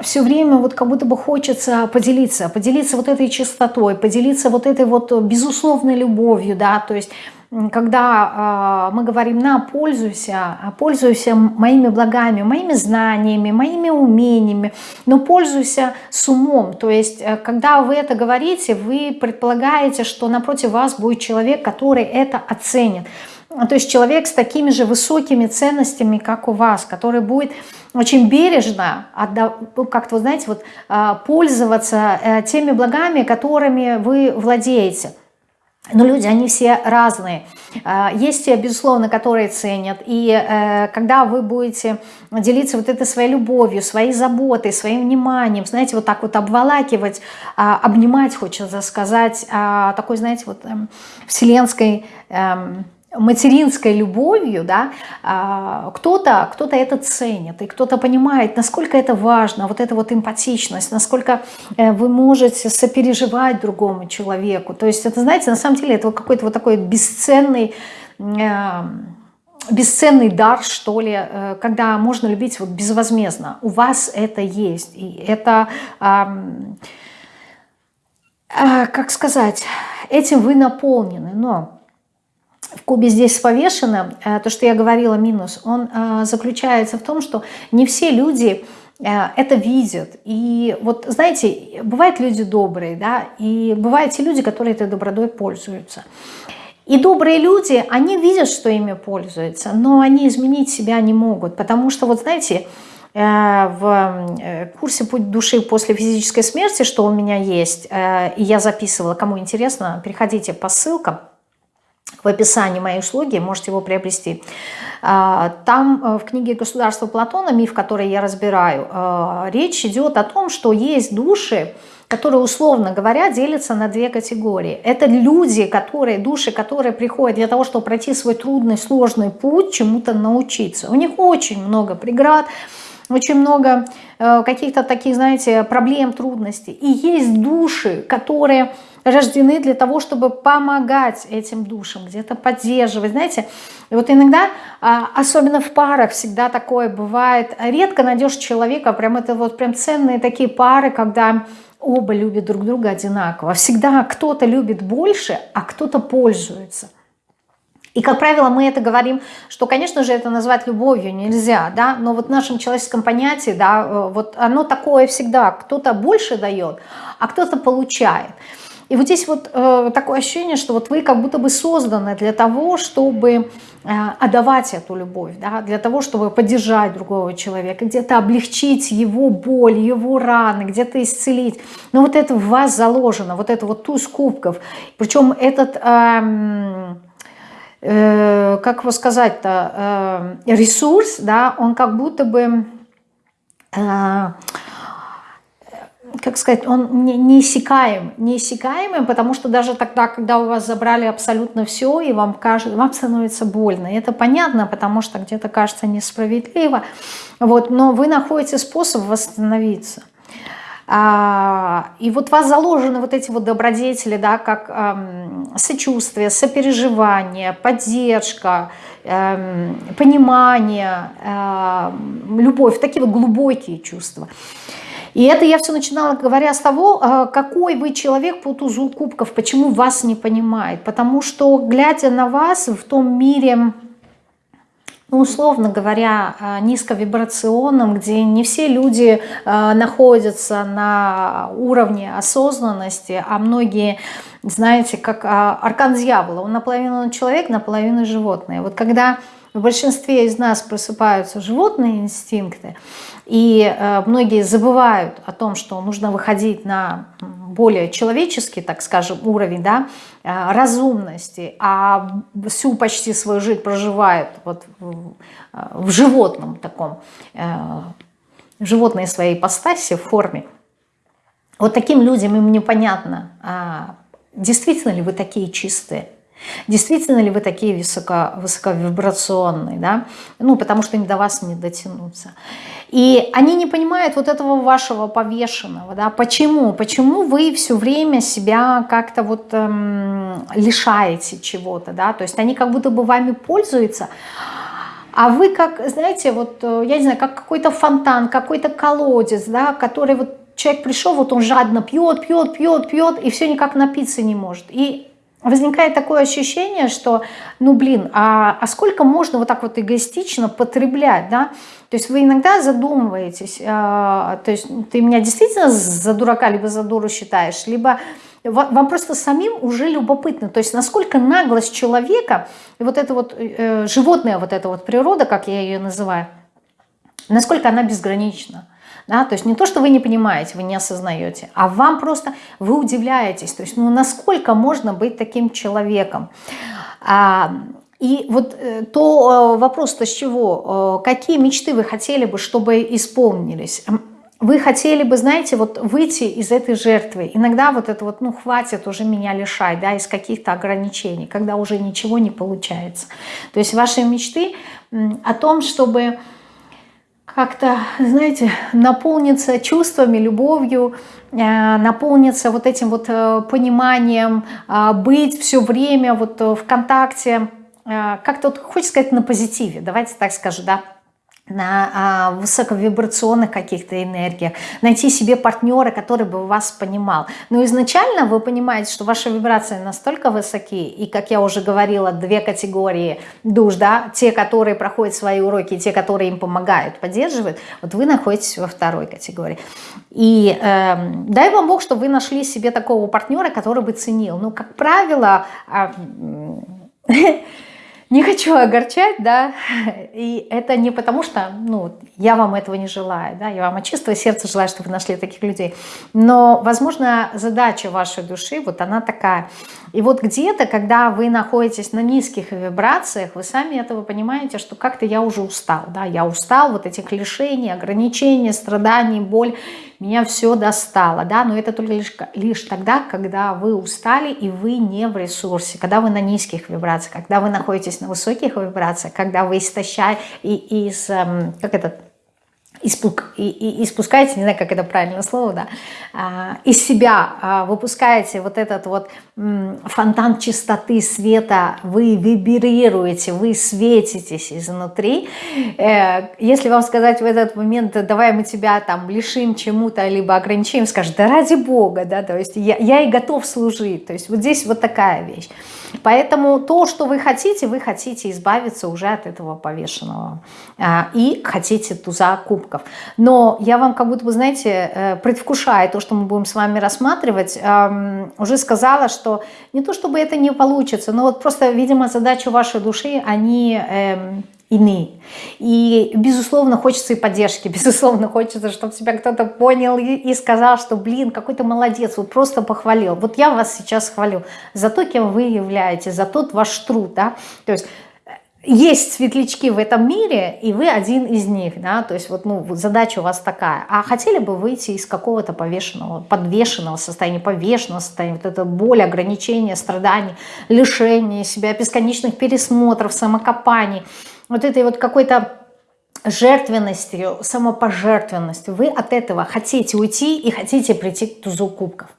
все время вот как будто бы хочется поделиться, поделиться вот этой чистотой, поделиться вот этой вот безусловной любовью, да, то есть когда э, мы говорим «на, пользуйся», а пользуйся моими благами, моими знаниями, моими умениями, но пользуйся с умом. То есть, э, когда вы это говорите, вы предполагаете, что напротив вас будет человек, который это оценит. То есть человек с такими же высокими ценностями, как у вас, который будет очень бережно, ну, как-то, знаете, вот, а, пользоваться э, теми благами, которыми вы владеете. Но люди, они все разные. А, есть те, безусловно, которые ценят. И э, когда вы будете делиться вот этой своей любовью, своей заботой, своим вниманием, знаете, вот так вот обволакивать, а, обнимать, хочется сказать, такой, знаете, вот эм, вселенской эм, материнской любовью, да, а, кто-то кто, -то, это ценит, и кто-то понимает, насколько это важно, вот эта вот эмпатичность, насколько э, вы можете сопереживать другому человеку. То есть это, знаете, на самом деле это какой-то вот такой бесценный э, бесценный дар, что ли, э, когда можно любить вот безвозмездно. У вас это есть. И это, как сказать, этим вы наполнены. Но в кубе здесь повешено, э, то, что я говорила, минус, он э, заключается в том, что не все люди э, это видят. И вот, знаете, бывают люди добрые, да, и бывают те люди, которые этой добродой пользуются. И добрые люди, они видят, что ими пользуются, но они изменить себя не могут, потому что, вот знаете, в курсе «Путь души после физической смерти», что у меня есть, и я записывала, кому интересно, переходите по ссылкам, в описании моей услуги, можете его приобрести. А, там э, в книге «Государство Платона», миф, который я разбираю, э, речь идет о том, что есть души, которые, условно говоря, делятся на две категории. Это люди, которые, души, которые приходят для того, чтобы пройти свой трудный, сложный путь, чему-то научиться. У них очень много преград, очень много э, каких-то таких, знаете, проблем, трудностей. И есть души, которые рождены для того, чтобы помогать этим душам, где-то поддерживать. Знаете, вот иногда, а, особенно в парах, всегда такое бывает. Редко найдешь человека, прям это вот прям ценные такие пары, когда оба любят друг друга одинаково. Всегда кто-то любит больше, а кто-то пользуется. И, как правило, мы это говорим, что, конечно же, это назвать любовью нельзя, да, но вот в нашем человеческом понятии, да, э, вот оно такое всегда, кто-то больше дает, а кто-то получает. И вот здесь вот э, такое ощущение, что вот вы как будто бы созданы для того, чтобы отдавать эту любовь, да, для того, чтобы поддержать другого человека, где-то облегчить его боль, его раны, где-то исцелить. Но вот это в вас заложено, вот это вот туз кубков. Причем этот... Эм, э, как его сказать-то, э, ресурс, да, он как будто бы э, как сказать, он не, неиссякаем, неиссякаемый, потому что даже тогда, когда у вас забрали абсолютно все, и вам кажется, вам становится больно. И это понятно, потому что где-то кажется несправедливо. Вот, но вы находите способ восстановиться. А, и вот у вас заложены вот эти вот добродетели, да, как эм, сочувствие, сопереживание, поддержка, эм, понимание, эм, любовь, такие вот глубокие чувства. И это я все начинала, говоря с того, а, какой вы человек по тузу кубков, почему вас не понимает. Потому что, глядя на вас в том мире, ну, условно говоря, а, низковибрационном, где не все люди а, находятся на уровне осознанности, а многие, знаете, как аркан дьявола, он наполовину человек, наполовину животное. Вот когда в большинстве из нас просыпаются животные инстинкты, и э, многие забывают о том, что нужно выходить на более человеческий, так скажем, уровень да, э, разумности, а всю почти свою жизнь проживают вот в, э, в животном таком, животной своей ипостаси, в форме. Вот таким людям им непонятно, а действительно ли вы такие чистые, Действительно ли вы такие высоко, высоковибрационные, да? Ну, потому что до вас не дотянуться. И они не понимают вот этого вашего повешенного, да? Почему? Почему вы все время себя как-то вот эм, лишаете чего-то, да? То есть они как будто бы вами пользуются, а вы как, знаете, вот, э, я не знаю, как какой-то фонтан, какой-то колодец, да, который вот человек пришел, вот он жадно пьет, пьет, пьет, пьет, и все никак напиться не может. И возникает такое ощущение, что, ну блин, а, а сколько можно вот так вот эгоистично потреблять, да? То есть вы иногда задумываетесь, а, то есть ты меня действительно за дурака либо за дуру считаешь, либо вам просто самим уже любопытно, то есть насколько наглость человека, и вот это вот э, животная вот эта вот природа, как я ее называю, насколько она безгранична. Да? То есть не то, что вы не понимаете, вы не осознаете, а вам просто, вы удивляетесь. То есть ну, насколько можно быть таким человеком. А, и вот э, то э, вопрос-то с чего? Э, какие мечты вы хотели бы, чтобы исполнились? Вы хотели бы, знаете, вот выйти из этой жертвы. Иногда вот это вот, ну, хватит уже меня лишать, да, из каких-то ограничений, когда уже ничего не получается. То есть ваши мечты о том, чтобы как-то, знаете, наполниться чувствами, любовью, э, наполниться вот этим вот э, пониманием, э, быть все время вот в контакте, как-то вот, хочется сказать, на позитиве, давайте так скажу, да, на а, высоковибрационных каких-то энергиях, найти себе партнера, который бы вас понимал. Но изначально вы понимаете, что ваши вибрации настолько высоки, и, как я уже говорила, две категории душ, да, те, которые проходят свои уроки, те, которые им помогают, поддерживают, вот вы находитесь во второй категории. И э, дай вам Бог, что вы нашли себе такого партнера, который бы ценил. Но, как правило, э, не хочу огорчать, да, и это не потому что, ну, я вам этого не желаю, да, я вам от чистого сердца желаю, чтобы вы нашли таких людей, но, возможно, задача вашей души, вот она такая. И вот где-то, когда вы находитесь на низких вибрациях, вы сами этого понимаете, что как-то я уже устал, да, я устал вот этих лишений, ограничений, страданий, боль, меня все достало, да, но это только лишь, лишь тогда, когда вы устали и вы не в ресурсе, когда вы на низких вибрациях, когда вы находитесь на высоких вибрациях, когда вы истощаете, и, из, эм, как это, испуг, и, и, испускаете, не знаю, как это правильное слово, да, а, из себя а, выпускаете вот этот вот м, фонтан чистоты, света, вы вибрируете, вы светитесь изнутри. Э, если вам сказать в этот момент, давай мы тебя там лишим чему-то, либо ограничим, скажет, да ради Бога, да, то есть я, я и готов служить, то есть вот здесь вот такая вещь. Поэтому то, что вы хотите, вы хотите избавиться уже от этого повешенного а, и хотите туза кубка кубков. Но я вам как будто бы, знаете, э, предвкушая то, что мы будем с вами рассматривать, уже сказала, что не то чтобы это не получится, но вот просто, видимо, задача вашей души, они эм, иные. И, безусловно, хочется и поддержки, безусловно, хочется, чтобы тебя кто-то понял и, и сказал, что, блин, какой то молодец, вот просто похвалил. Вот я вас сейчас хвалю за то, кем вы являетесь, за тот ваш труд, да, то есть есть светлячки в этом мире, и вы один из них, да, то есть вот, ну, задача у вас такая. А хотели бы выйти из какого-то повешенного, подвешенного состояния, повешенного состояния, вот это боль, ограничения, страдания, лишение себя, бесконечных пересмотров, самокопаний, вот этой вот какой-то жертвенностью, самопожертвенностью. Вы от этого хотите уйти и хотите прийти к тузу кубков.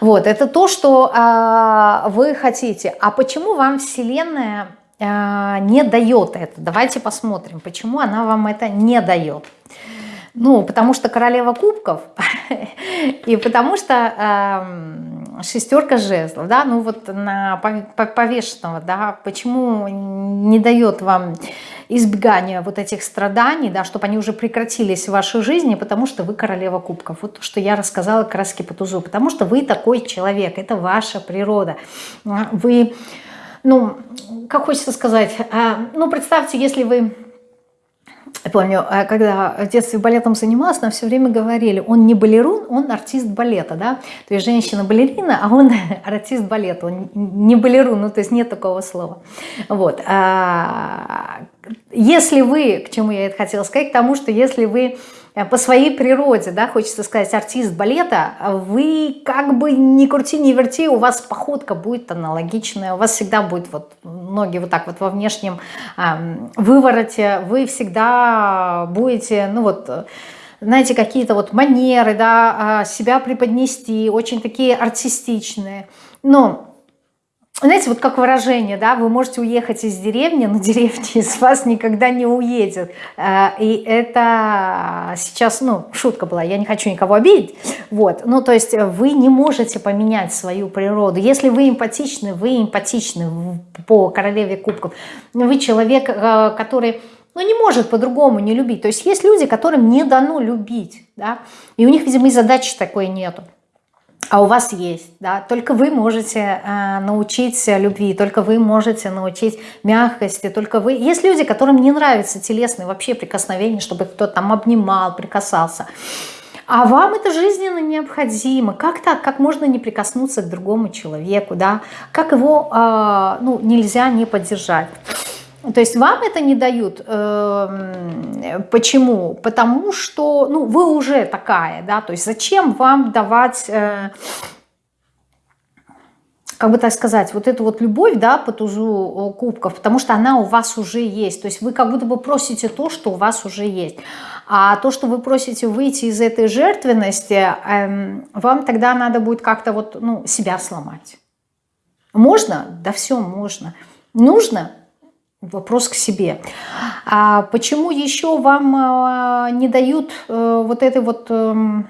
Вот, это то, что э, вы хотите. А почему вам Вселенная не дает это? Давайте посмотрим, почему она вам это не дает. Ну, потому что королева кубков, и потому что э, шестерка жезлов, да, ну вот на повешенного, да, почему не дает вам избегания вот этих страданий, да, чтобы они уже прекратились в вашей жизни, потому что вы королева кубков. Вот то, что я рассказала краски по тузу, потому что вы такой человек, это ваша природа. Вы, ну, как хочется сказать, а, ну, представьте, если вы я помню, э, когда в детстве балетом занималась, нам все время говорили, он не балерун, он артист балета, да, то есть женщина-балерина, а он артист балета, он не балерун, ну то есть нет такого слова. Вот. А, если вы, к чему я это хотела сказать, к тому, что если вы по своей природе, да, хочется сказать, артист балета, вы как бы не крути, не верти, у вас походка будет аналогичная, у вас всегда будет вот ноги вот так вот во внешнем э, вывороте, вы всегда будете, ну вот, знаете, какие-то вот манеры, да, а, себя преподнести, очень такие артистичные, но знаете, вот как выражение, да, вы можете уехать из деревни, но деревня из вас никогда не уедет. Э, и это сейчас, ну, шутка была, я не хочу никого обидеть. Вот, ну, то есть вы не можете поменять свою природу. Если вы эмпатичны, вы эмпатичны по королеве кубков. Вы человек, э, который ну, не может по-другому не любить. То есть есть люди, которым не дано любить, да, и у них, видимо, и задачи такой нету а у вас есть, да, только вы можете э, научить любви, только вы можете научить мягкости, только вы. Есть люди, которым не нравятся телесные вообще прикосновения, чтобы кто-то там обнимал, прикасался. А вам это жизненно необходимо. Как так? Как можно не прикоснуться к другому человеку, да? Как его, э, ну, нельзя не поддержать? То есть вам это не дают. Эм, почему? Потому что ну, вы уже такая, да, то есть зачем вам давать, э, как бы так сказать, вот эту вот любовь, да, по тузу э, кубков, потому что она у вас уже есть. То есть вы как будто бы просите то, что у вас уже есть. А то, что вы просите выйти из этой жертвенности, эм, вам тогда надо будет как-то вот, ну, себя сломать. Можно? Да все можно. Нужно? Вопрос к себе. А почему еще вам а, не дают э, вот этой вот эм,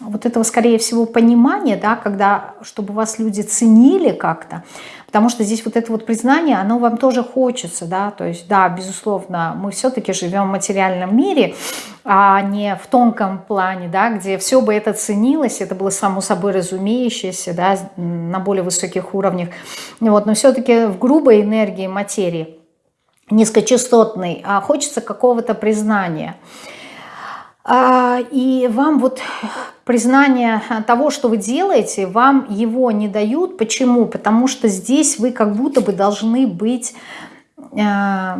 вот этого, скорее всего, понимания, да, когда, чтобы вас люди ценили как-то, потому что здесь вот это вот признание, оно вам тоже хочется, да, то есть, да, безусловно, мы все-таки живем в материальном мире, а не в тонком плане, да, где все бы это ценилось, это было само собой разумеющееся, да, на более высоких уровнях, вот, но все-таки в грубой энергии материи, низкочастотной, а хочется какого-то признания – и вам вот признание того, что вы делаете, вам его не дают. Почему? Потому что здесь вы как будто бы должны быть... Э,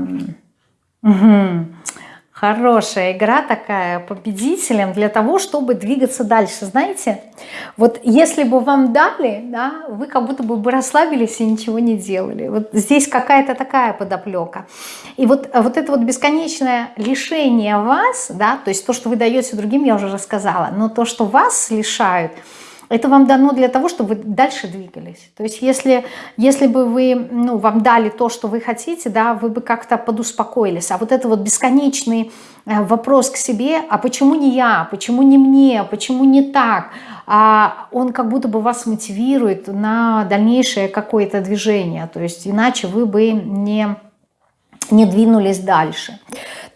угу, Хорошая игра такая победителем для того, чтобы двигаться дальше. Знаете, вот если бы вам дали, да, вы как будто бы расслабились и ничего не делали. Вот здесь какая-то такая подоплека. И вот, вот это вот бесконечное лишение вас, да, то есть то, что вы даете другим, я уже рассказала, но то, что вас лишают – это вам дано для того, чтобы вы дальше двигались. То есть если, если бы вы, ну, вам дали то, что вы хотите, да, вы бы как-то подуспокоились. А вот это вот бесконечный э, вопрос к себе, а почему не я, почему не мне, почему не так, а он как будто бы вас мотивирует на дальнейшее какое-то движение. То есть иначе вы бы не, не двинулись дальше.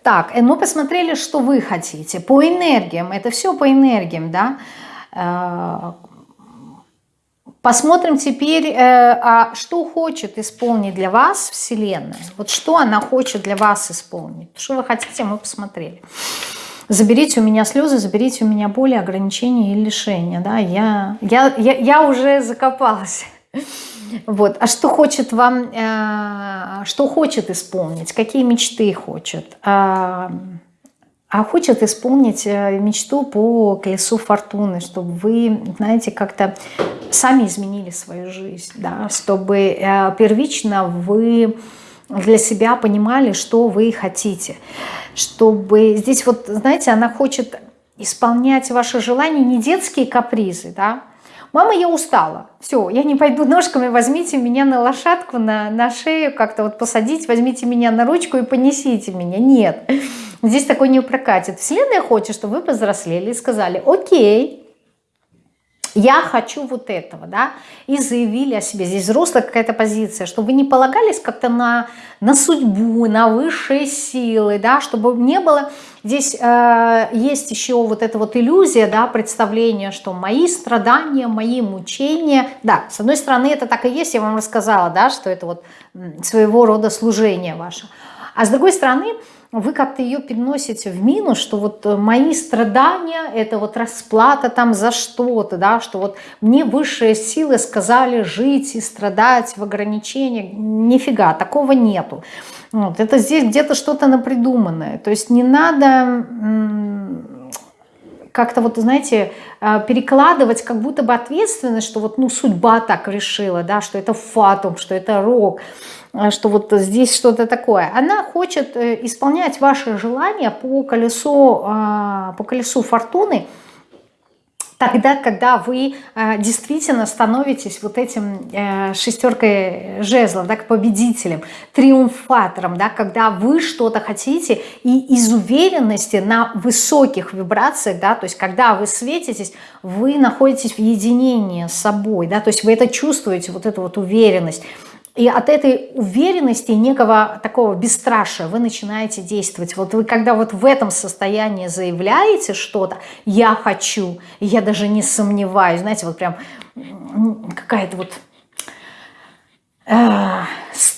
Так, мы ну, посмотрели, что вы хотите. По энергиям, это все по энергиям, да. Посмотрим теперь, э, а что хочет исполнить для вас Вселенная. Вот что она хочет для вас исполнить. Что вы хотите, мы посмотрели. Заберите у меня слезы, заберите у меня боли, ограничения и лишения. Да? Я, я, я, я уже закопалась. Вот. А что хочет вам, э, что хочет исполнить, какие мечты хочет? А, хочет исполнить э, мечту по колесу фортуны, чтобы вы, знаете, как-то сами изменили свою жизнь, да? чтобы э, первично вы для себя понимали, что вы хотите. Чтобы здесь вот, знаете, она хочет исполнять ваши желания, не детские капризы, да, Мама, я устала. Все, я не пойду ножками, возьмите меня на лошадку, на, на шею, как-то вот посадить, возьмите меня на ручку и понесите меня. Нет, здесь такой не прокатит. Вселенная хочет, чтобы вы повзрослели и сказали, окей, я хочу вот этого, да, и заявили о себе. Здесь взрослая какая-то позиция, чтобы вы не полагались как-то на, на судьбу, на высшие силы, да, чтобы не было... Здесь э, есть еще вот эта вот иллюзия, да, представление, что мои страдания, мои мучения, да, с одной стороны это так и есть, я вам рассказала, да, что это вот своего рода служение ваше. А с другой стороны, вы как-то ее переносите в минус, что вот э, мои страдания, это вот расплата там за что-то, да, что вот мне высшие силы сказали жить и страдать в ограничениях. Нифига, такого нету. Вот, это здесь где-то что-то напридуманное. То есть не надо как-то вот, знаете, э, перекладывать как будто бы ответственность, что вот, ну, судьба так решила, да, что это фатум, что это рок. А, что вот здесь что-то такое. Она хочет э, исполнять ваши желания по колесу, по колесу фортуны, тогда, когда вы э, действительно становитесь вот этим э, шестеркой жезлов, да, победителем, триумфатором, да, когда вы что-то хотите и из уверенности на высоких вибрациях, да, то есть когда вы светитесь, вы находитесь в единении с собой, да, то есть вы это чувствуете, вот эту вот уверенность, и от этой уверенности, некого такого бесстрашия вы начинаете действовать. Вот вы когда вот в этом состоянии заявляете что-то, я хочу, я даже не сомневаюсь, знаете, вот прям какая-то вот э,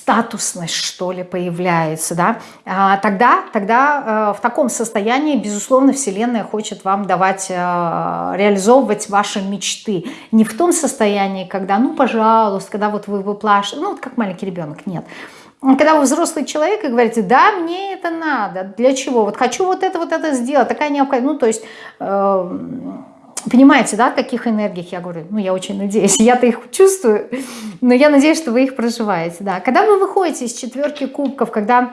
статусность, что ли, появляется, да, а, тогда, тогда э, в таком состоянии, безусловно, Вселенная хочет вам давать, э, реализовывать ваши мечты. Не в том состоянии, когда, ну, пожалуйста, когда вот вы выплашиваете, ну, вот как маленький ребенок, нет. Когда вы взрослый человек и говорите, да, мне это надо, для чего? Вот хочу вот это, вот это сделать, такая необходимость, ну, то есть... Понимаете, да, о каких энергиях я говорю? Ну, я очень надеюсь. Я-то их чувствую, но я надеюсь, что вы их проживаете, да. Когда вы выходите из четверки кубков, когда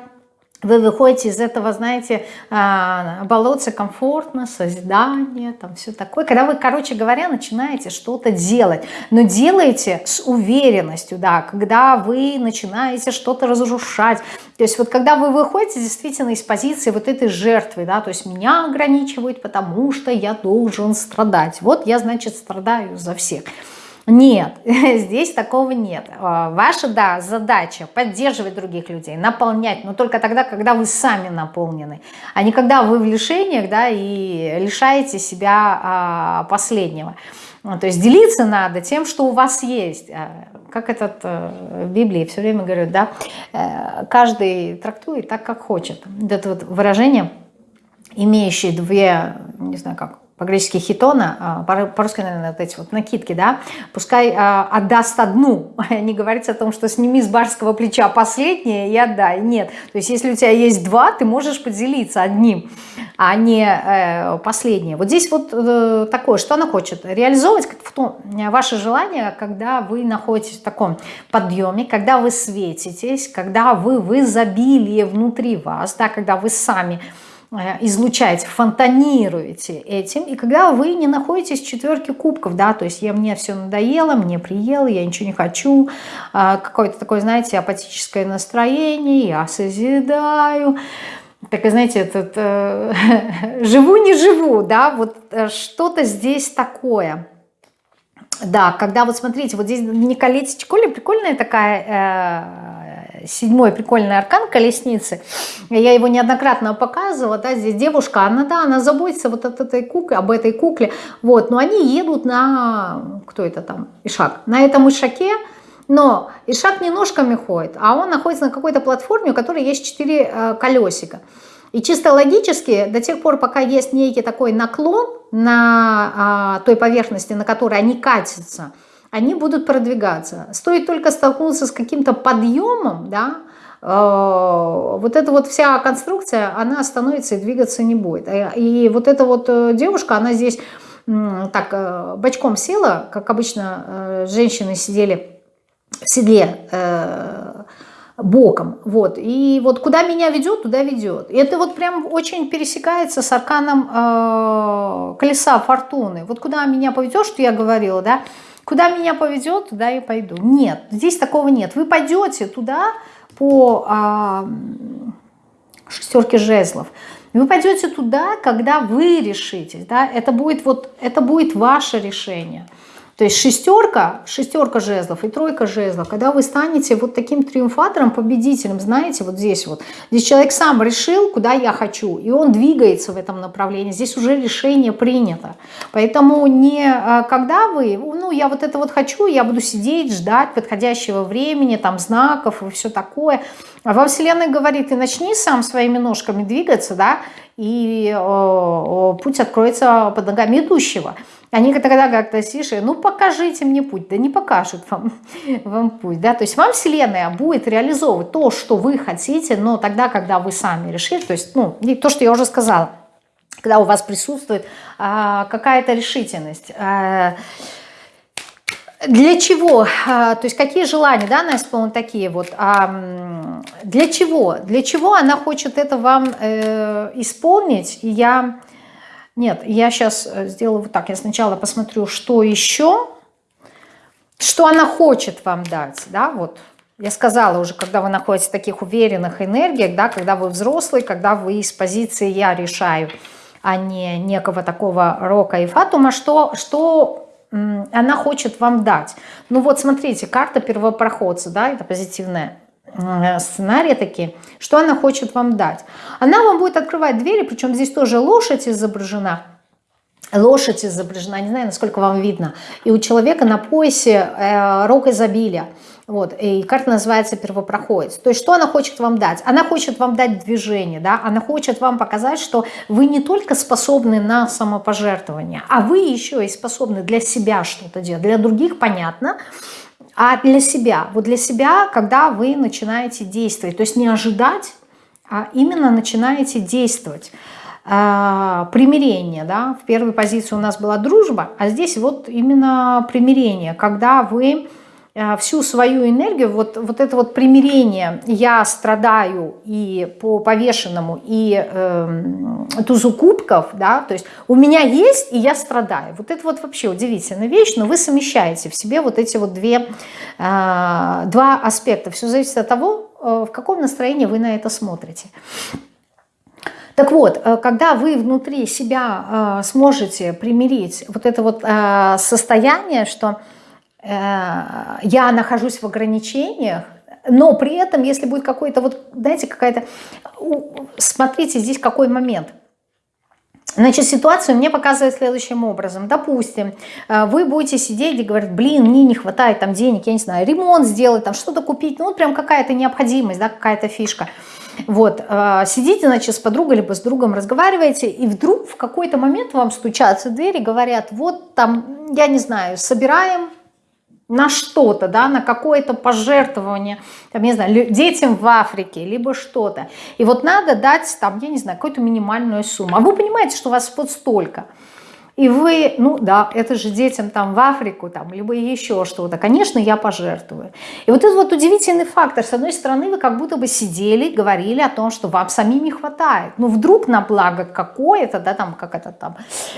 вы выходите из этого, знаете, а, болотца комфортно, созидание, там все такое. Когда вы, короче говоря, начинаете что-то делать, но делаете с уверенностью, да, когда вы начинаете что-то разрушать. То есть вот когда вы выходите действительно из позиции вот этой жертвы, да, то есть меня ограничивают, потому что я должен страдать. Вот я, значит, страдаю за всех. Нет, здесь такого нет. А, ваша, да, задача поддерживать других людей, наполнять, но только тогда, когда вы сами наполнены, а не когда вы в лишениях, да, и лишаете себя а, последнего. Ну, то есть делиться надо тем, что у вас есть. А, как этот э, в Библии все время говорят, да, э, каждый трактует так, как хочет. Это вот выражение, имеющее две, не знаю как, по-гречески хитона, а, по-русски, наверное, вот эти вот накидки, да, пускай а, отдаст одну, не говорится о том, что сними с барского плеча последнее и отдай, нет. То есть если у тебя есть два, ты можешь поделиться одним, а не э, последнее. Вот здесь вот э, такое, что она хочет? Реализовывать том, ваше желание, когда вы находитесь в таком подъеме, когда вы светитесь, когда вы в изобилии внутри вас, да, когда вы сами Э, излучаете, фонтанируете этим, и когда вы не находитесь в четверке кубков, да, то есть я, мне все надоело, мне приело, я ничего не хочу, а, какое-то такое, знаете, апатическое настроение, я созидаю, так, знаете, этот, э, живу, не живу, да, вот э, что-то здесь такое. Да, когда вот смотрите, вот здесь не колечко, прикольная такая седьмой прикольный аркан колесницы. Я его неоднократно показывала, да, здесь девушка, она, да, она заботится вот от этой куклы, об этой кукле, вот, но они едут на, кто это там, Ишак, на этом Ишаке, но Ишак не ножками ходит, а он находится на какой-то платформе, у которой есть четыре э, колесика. И чисто логически, до тех пор, пока есть некий такой наклон на а, той поверхности, на которой они катятся, они будут продвигаться. Стоит только столкнуться с каким-то подъемом, да, э, вот эта вот вся конструкция, она остановится и двигаться не будет. И вот эта вот э, девушка, она здесь так э, бочком села, как обычно женщины сидели в седле боком. Вот. И вот куда меня ведет, туда ведет. И это вот прям очень пересекается с арканом э, колеса фортуны. Вот куда меня поведет, что я говорила, да, куда меня поведет, туда и пойду. Нет, здесь такого нет. Вы пойдете туда по э, шестерке жезлов. Вы пойдете туда, когда вы решитесь. Да? Это, будет вот, это будет ваше решение. То есть шестерка, шестерка жезлов и тройка жезлов, когда вы станете вот таким триумфатором, победителем, знаете, вот здесь вот, здесь человек сам решил, куда я хочу, и он двигается в этом направлении, здесь уже решение принято. Поэтому не а, когда вы, ну я вот это вот хочу, я буду сидеть, ждать подходящего времени, там знаков и все такое. А во Вселенной говорит, и начни сам своими ножками двигаться, да, и э, путь откроется под ногами идущего. Они тогда как-то тише, ну покажите мне путь, да не покажут вам, вам путь, да, то есть вам Вселенная будет реализовывать то, что вы хотите, но тогда, когда вы сами решили, то есть, ну, то, что я уже сказала, когда у вас присутствует а, какая-то решительность, а, для чего, а, то есть какие желания, да, она исполнит такие вот, а, для чего, для чего она хочет это вам э, исполнить, и я нет, я сейчас э, сделаю вот так. Я сначала посмотрю, что еще, что она хочет вам дать, да, вот. Я сказала уже, когда вы находитесь в таких уверенных энергиях, да, когда вы взрослый, когда вы из позиции «я решаю», а не некого такого рока и фатума, что, что она хочет вам дать. Ну вот смотрите, карта первопроходца, да, это позитивная сценарии такие, что она хочет вам дать. Она вам будет открывать двери, причем здесь тоже лошадь изображена, лошадь изображена, не знаю, насколько вам видно, и у человека на поясе э, рог изобилия. Вот, и карта называется первопроходец. То есть что она хочет вам дать? Она хочет вам дать движение, да? она хочет вам показать, что вы не только способны на самопожертвование, а вы еще и способны для себя что-то делать. Для других понятно, а для себя, вот для себя, когда вы начинаете действовать, то есть не ожидать, а именно начинаете действовать. А, примирение, да, в первой позиции у нас была дружба, а здесь вот именно примирение, когда вы всю свою энергию, вот, вот это вот примирение, я страдаю и по повешенному, и э, тузу кубков, да, то есть у меня есть, и я страдаю. Вот это вот вообще удивительная вещь, но вы совмещаете в себе вот эти вот две, э, два аспекта. Все зависит от того, э, в каком настроении вы на это смотрите. Так вот, э, когда вы внутри себя э, сможете примирить вот это вот э, состояние, что Э, я нахожусь в ограничениях, но при этом, если будет какой-то, вот, знаете, какая-то... Смотрите, здесь какой момент. Значит, ситуацию мне показывает следующим образом. Допустим, э, вы будете сидеть и говорить, блин, мне не хватает там денег, я не знаю, ремонт сделать, там что-то купить, ну, прям какая-то необходимость, да, какая-то фишка. Вот, э, сидите, значит, с подругой либо с другом разговариваете, и вдруг в какой-то момент вам стучатся в дверь и говорят, вот там, я не знаю, собираем на что-то, да, на какое-то пожертвование, там, не знаю, детям в Африке, либо что-то. И вот надо дать, там, я не знаю, какую-то минимальную сумму. А вы понимаете, что у вас вот столько – и вы, ну да, это же детям там в Африку, там, либо еще что-то, конечно, я пожертвую. И вот этот вот удивительный фактор, с одной стороны, вы как будто бы сидели, говорили о том, что вам самим не хватает. Ну, вдруг на благо какое-то, да, там, как это там,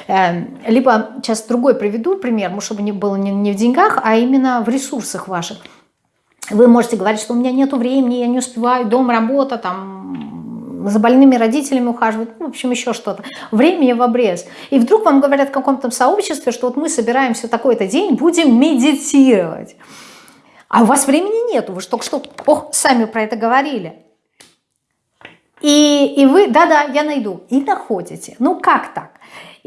э, либо, сейчас другой приведу пример, может, чтобы не было не, не в деньгах, а именно в ресурсах ваших. Вы можете говорить, что у меня нет времени, я не успеваю, дом, работа, там, за больными родителями ухаживать, ну, в общем, еще что-то. Времени в обрез. И вдруг вам говорят в каком-то сообществе, что вот мы собираемся такой-то день, будем медитировать. А у вас времени нету, вы же только что ох, сами про это говорили. И, и вы, да-да, я найду, и находите. Ну как так?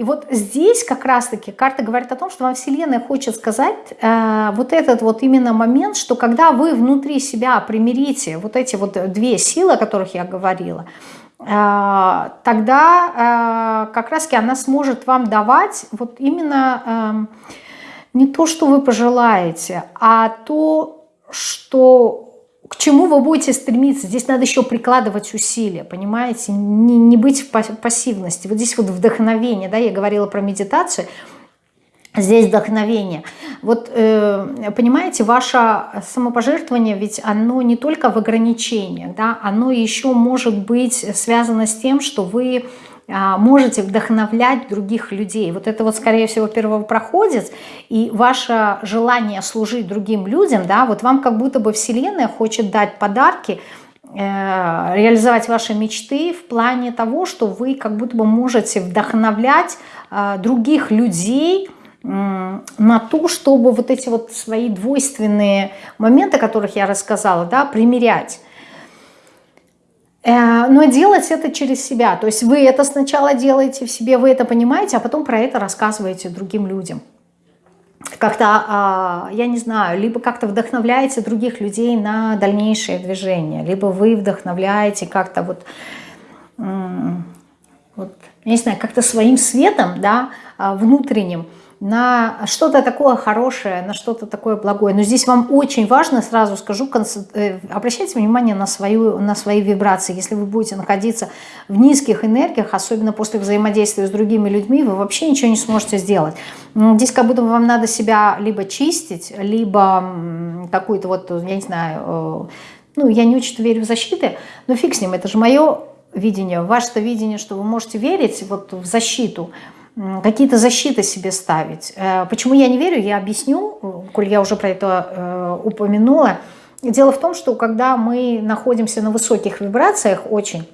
И вот здесь как раз-таки карта говорит о том, что вам Вселенная хочет сказать э, вот этот вот именно момент, что когда вы внутри себя примирите вот эти вот две силы, о которых я говорила, э, тогда э, как раз-таки она сможет вам давать вот именно э, не то, что вы пожелаете, а то, что к чему вы будете стремиться. Здесь надо еще прикладывать усилия, понимаете, не, не быть в пассивности. Вот здесь вот вдохновение, да, я говорила про медитацию, здесь вдохновение. Вот, э, понимаете, ваше самопожертвование, ведь оно не только в ограничениях, да, оно еще может быть связано с тем, что вы можете вдохновлять других людей. Вот это вот, скорее всего, первопроходец, и ваше желание служить другим людям, да, вот вам как будто бы Вселенная хочет дать подарки, э, реализовать ваши мечты в плане того, что вы как будто бы можете вдохновлять э, других людей, на то, чтобы вот эти вот свои двойственные моменты, о которых я рассказала, да, примерять. Э, но делать это через себя. То есть вы это сначала делаете в себе, вы это понимаете, а потом про это рассказываете другим людям. Как-то, а, я не знаю, либо как-то вдохновляете других людей на дальнейшее движение, либо вы вдохновляете как-то вот, вот, я не знаю, как-то своим светом, да, а, внутренним, на что-то такое хорошее, на что-то такое благое. Но здесь вам очень важно, сразу скажу, э, обращайте внимание на, свою, на свои вибрации. Если вы будете находиться в низких энергиях, особенно после взаимодействия с другими людьми, вы вообще ничего не сможете сделать. Здесь как будто вам надо себя либо чистить, либо какую-то вот, я не знаю, э, ну, я не очень верю в защиты, но фиг с ним, это же мое видение, ваше-то видение, что вы можете верить вот в защиту – какие-то защиты себе ставить. Э, почему я не верю, я объясню, коль я уже про это э, упомянула. Дело в том, что когда мы находимся на высоких вибрациях очень,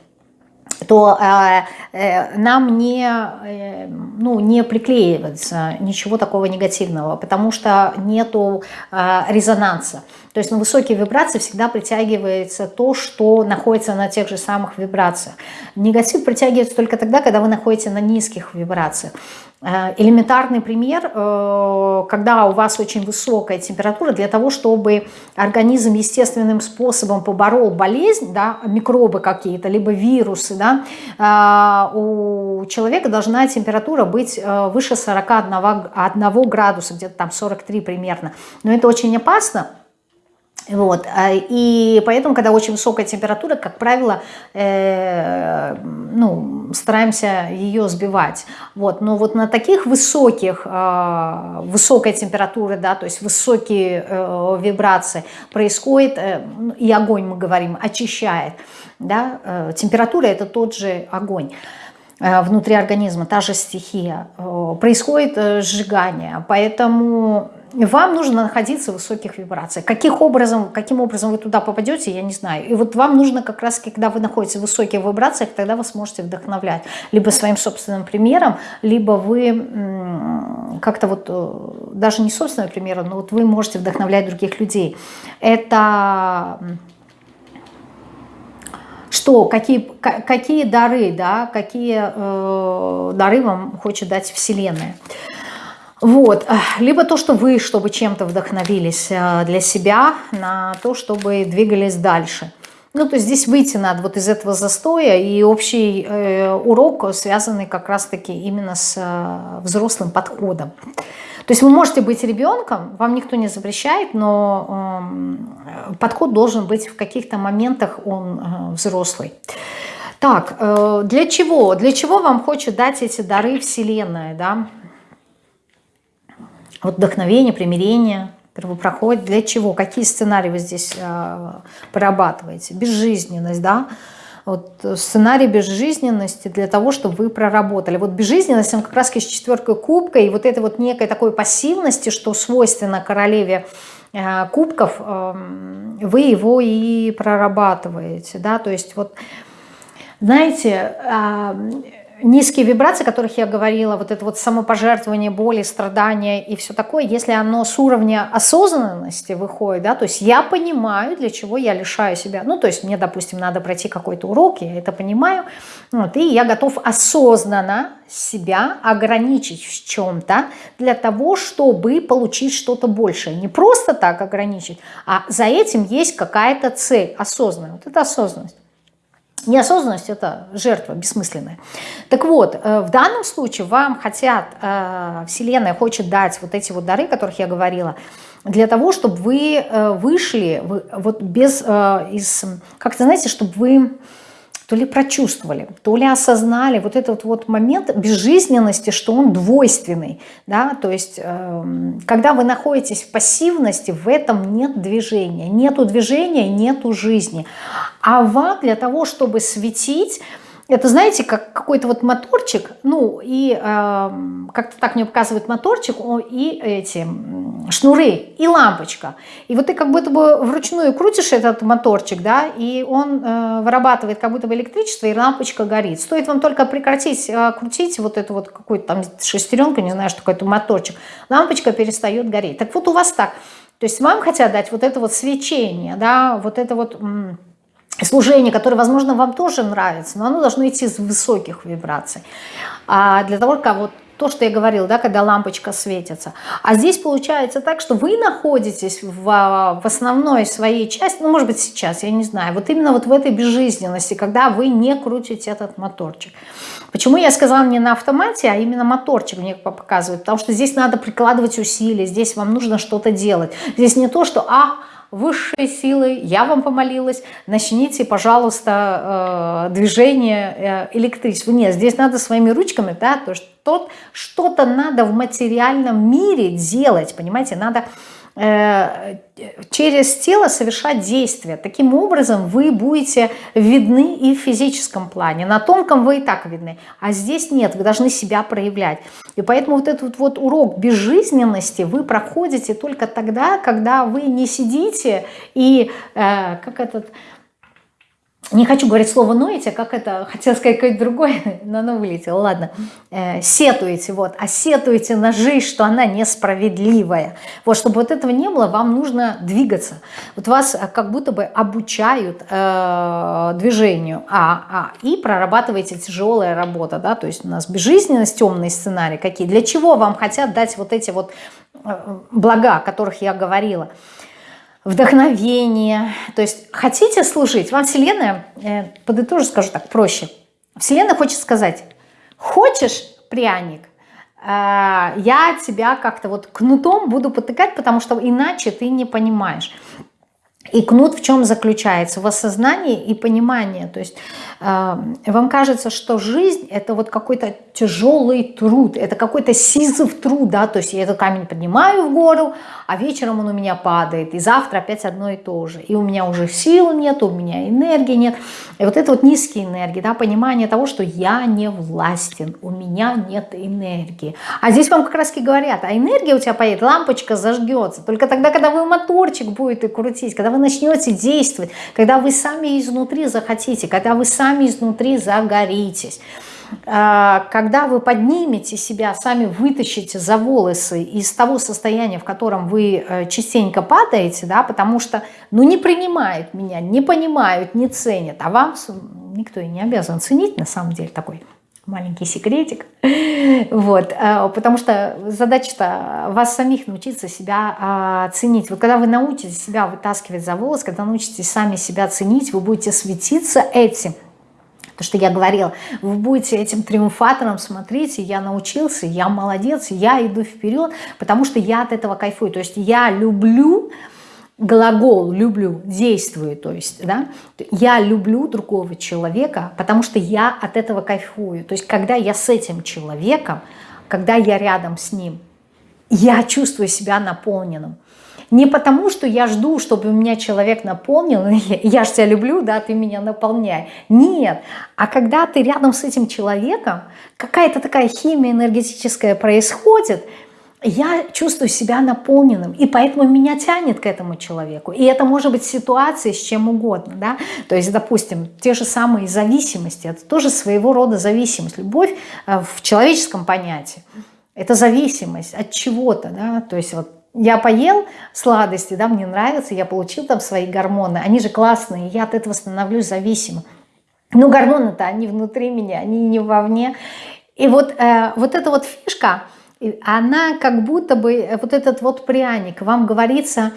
то э, э, нам не, э, ну, не приклеивается ничего такого негативного, потому что нету э, резонанса. То есть на высокие вибрации всегда притягивается то, что находится на тех же самых вибрациях. Негатив притягивается только тогда, когда вы находитесь на низких вибрациях. Э, элементарный пример, э, когда у вас очень высокая температура, для того, чтобы организм естественным способом поборол болезнь, да, микробы какие-то, либо вирусы, да, э, у человека должна температура быть выше 41 градуса, где-то там 43 примерно. Но это очень опасно, вот. А, и поэтому, когда очень высокая температура, как правило, э, ну, стараемся ее сбивать. Вот. Но вот на таких высоких, э, высокой температуры, да, то есть высокие э, вибрации происходит, э, и огонь, мы говорим, очищает. Да? Э, температура – это тот же огонь э, внутри организма, та же стихия. Э, происходит сжигание, поэтому вам нужно находиться в высоких вибрациях. Каких образом, каким образом вы туда попадете, я не знаю. И вот вам нужно как раз, когда вы находитесь в высоких вибрациях, тогда вы сможете вдохновлять. Либо своим собственным примером, либо вы как-то вот, э, даже не собственным примером, но вот вы можете вдохновлять других людей. Это что, какие, какие дары, да, какие э, дары вам хочет дать Вселенная. Вот. Либо то, что вы, чтобы чем-то вдохновились э, для себя, на то, чтобы двигались дальше. Ну, то есть здесь выйти надо вот из этого застоя, и общий э, урок, связанный как раз-таки именно с э, взрослым подходом. То есть вы можете быть ребенком, вам никто не запрещает, но э, подход должен быть в каких-то моментах он э, взрослый. Так, э, для чего? Для чего вам хочет дать эти дары Вселенная, да? Вот вдохновение, примирение, первопроход. Для чего? Какие сценарии вы здесь э, прорабатываете? Безжизненность, да? Вот сценарий безжизненности для того, чтобы вы проработали. Вот безжизненность, он как раз с четверкой кубка, и вот это вот некой такой пассивности, что свойственно королеве э, кубков, э, вы его и прорабатываете, да, то есть вот, знаете, э, низкие вибрации, о которых я говорила, вот это вот самопожертвование, боли, страдания и все такое, если оно с уровня осознанности выходит, да, то есть я понимаю, для чего я лишаю себя, ну, то есть мне, допустим, надо пройти какой-то урок, я это понимаю, вот, и я готов осознанно себя ограничить в чем-то для того, чтобы получить что-то большее. Не просто так ограничить, а за этим есть какая-то цель осознанная. Вот это осознанность. Неосознанность – это жертва бессмысленная. Так вот, э, в данном случае вам хотят, э, Вселенная хочет дать вот эти вот дары, о которых я говорила, для того, чтобы вы э, вышли вот без, из, как-то, знаете, чтобы вы то ли прочувствовали, то ли осознали вот этот вот момент безжизненности, что он двойственный. Да? То есть, э, когда вы находитесь в пассивности, в этом нет движения. Нету движения, нету жизни. А вам для того, чтобы светить, это, знаете, как какой-то вот моторчик, ну, и э, как-то так мне показывает моторчик, и эти шнуры, и лампочка. И вот ты как будто бы вручную крутишь этот моторчик, да, и он э, вырабатывает как будто бы электричество, и лампочка горит. Стоит вам только прекратить э, крутить вот эту вот какую-то там шестеренку, не знаю, что такое, это моторчик, лампочка перестает гореть. Так вот у вас так. То есть вам хотят дать вот это вот свечение, да, вот это вот служение, которое, возможно, вам тоже нравится, но оно должно идти с высоких вибраций. А для того, как вот то, что я говорила, да, когда лампочка светится. А здесь получается так, что вы находитесь в, в основной своей части, ну, может быть, сейчас, я не знаю, вот именно вот в этой безжизненности, когда вы не крутите этот моторчик. Почему я сказала не на автомате, а именно моторчик мне показывает? Потому что здесь надо прикладывать усилия, здесь вам нужно что-то делать. Здесь не то, что «а, высшие силы, я вам помолилась, начните, пожалуйста, э, движение э, электричества. Нет, здесь надо своими ручками, да, то что что-то надо в материальном мире делать, понимаете, надо через тело совершать действия. Таким образом вы будете видны и в физическом плане. На тонком вы и так видны, а здесь нет, вы должны себя проявлять. И поэтому вот этот вот урок безжизненности вы проходите только тогда, когда вы не сидите и, э, как этот не хочу говорить слово ноете, как это, хотела сказать какое-то другое, но оно вылетело, ладно, э, сетуете, вот, а сетуете на жизнь, что она несправедливая. Вот, чтобы вот этого не было, вам нужно двигаться. Вот вас э, как будто бы обучают э, движению, а, а, и прорабатываете тяжелая работа, да, то есть у нас безжизненность, темный сценарий какие. Для чего вам хотят дать вот эти вот э, блага, о которых я говорила? Вдохновение. То есть хотите служить, вам Вселенная, э, подытожу, скажу так, проще. Вселенная хочет сказать, хочешь пряник, э, я тебя как-то вот кнутом буду потыкать, потому что иначе ты не понимаешь. И кнут в чем заключается? В осознании и понимании. То есть вам кажется, что жизнь это вот какой-то тяжелый труд, это какой-то сизов труд, да, то есть я этот камень поднимаю в гору, а вечером он у меня падает, и завтра опять одно и то же. И у меня уже сил нет, у меня энергии нет. И вот это вот низкие энергии, да, понимание того, что я не властен, у меня нет энергии. А здесь вам как раз и говорят, а энергия у тебя поедет, лампочка зажгется, только тогда, когда вы моторчик будете крутить, когда вы начнете действовать, когда вы сами изнутри захотите, когда вы сами изнутри загоритесь. А, когда вы поднимете себя, сами вытащите за волосы из того состояния, в котором вы э, частенько падаете, да, потому что ну, не принимают меня, не понимают, не ценят, а вам никто и не обязан ценить, на самом деле, такой маленький секретик. Вот, э, потому что задача-то вас самих научиться себя а, ценить. Вот когда вы научитесь себя вытаскивать за волос, когда научитесь сами себя ценить, вы будете светиться этим – то, что я говорила, вы будете этим триумфатором, смотрите, я научился, я молодец, я иду вперед, потому что я от этого кайфую. То есть я люблю, глагол люблю, действую, то есть, да, я люблю другого человека, потому что я от этого кайфую. То есть, когда я с этим человеком, когда я рядом с ним, я чувствую себя наполненным. Не потому, что я жду, чтобы меня человек наполнил, я же тебя люблю, да, ты меня наполняй. Нет, а когда ты рядом с этим человеком, какая-то такая химия энергетическая происходит, я чувствую себя наполненным, и поэтому меня тянет к этому человеку. И это может быть ситуация с чем угодно, да, то есть, допустим, те же самые зависимости, это тоже своего рода зависимость. Любовь э, в человеческом понятии – это зависимость от чего-то, да, то есть вот я поел сладости, да, мне нравится, я получил там свои гормоны, они же классные, я от этого становлюсь зависимым. Но гормоны-то, они внутри меня, они не вовне. И вот, э, вот эта вот фишка – она как будто бы, э, вот этот вот пряник, вам говорится,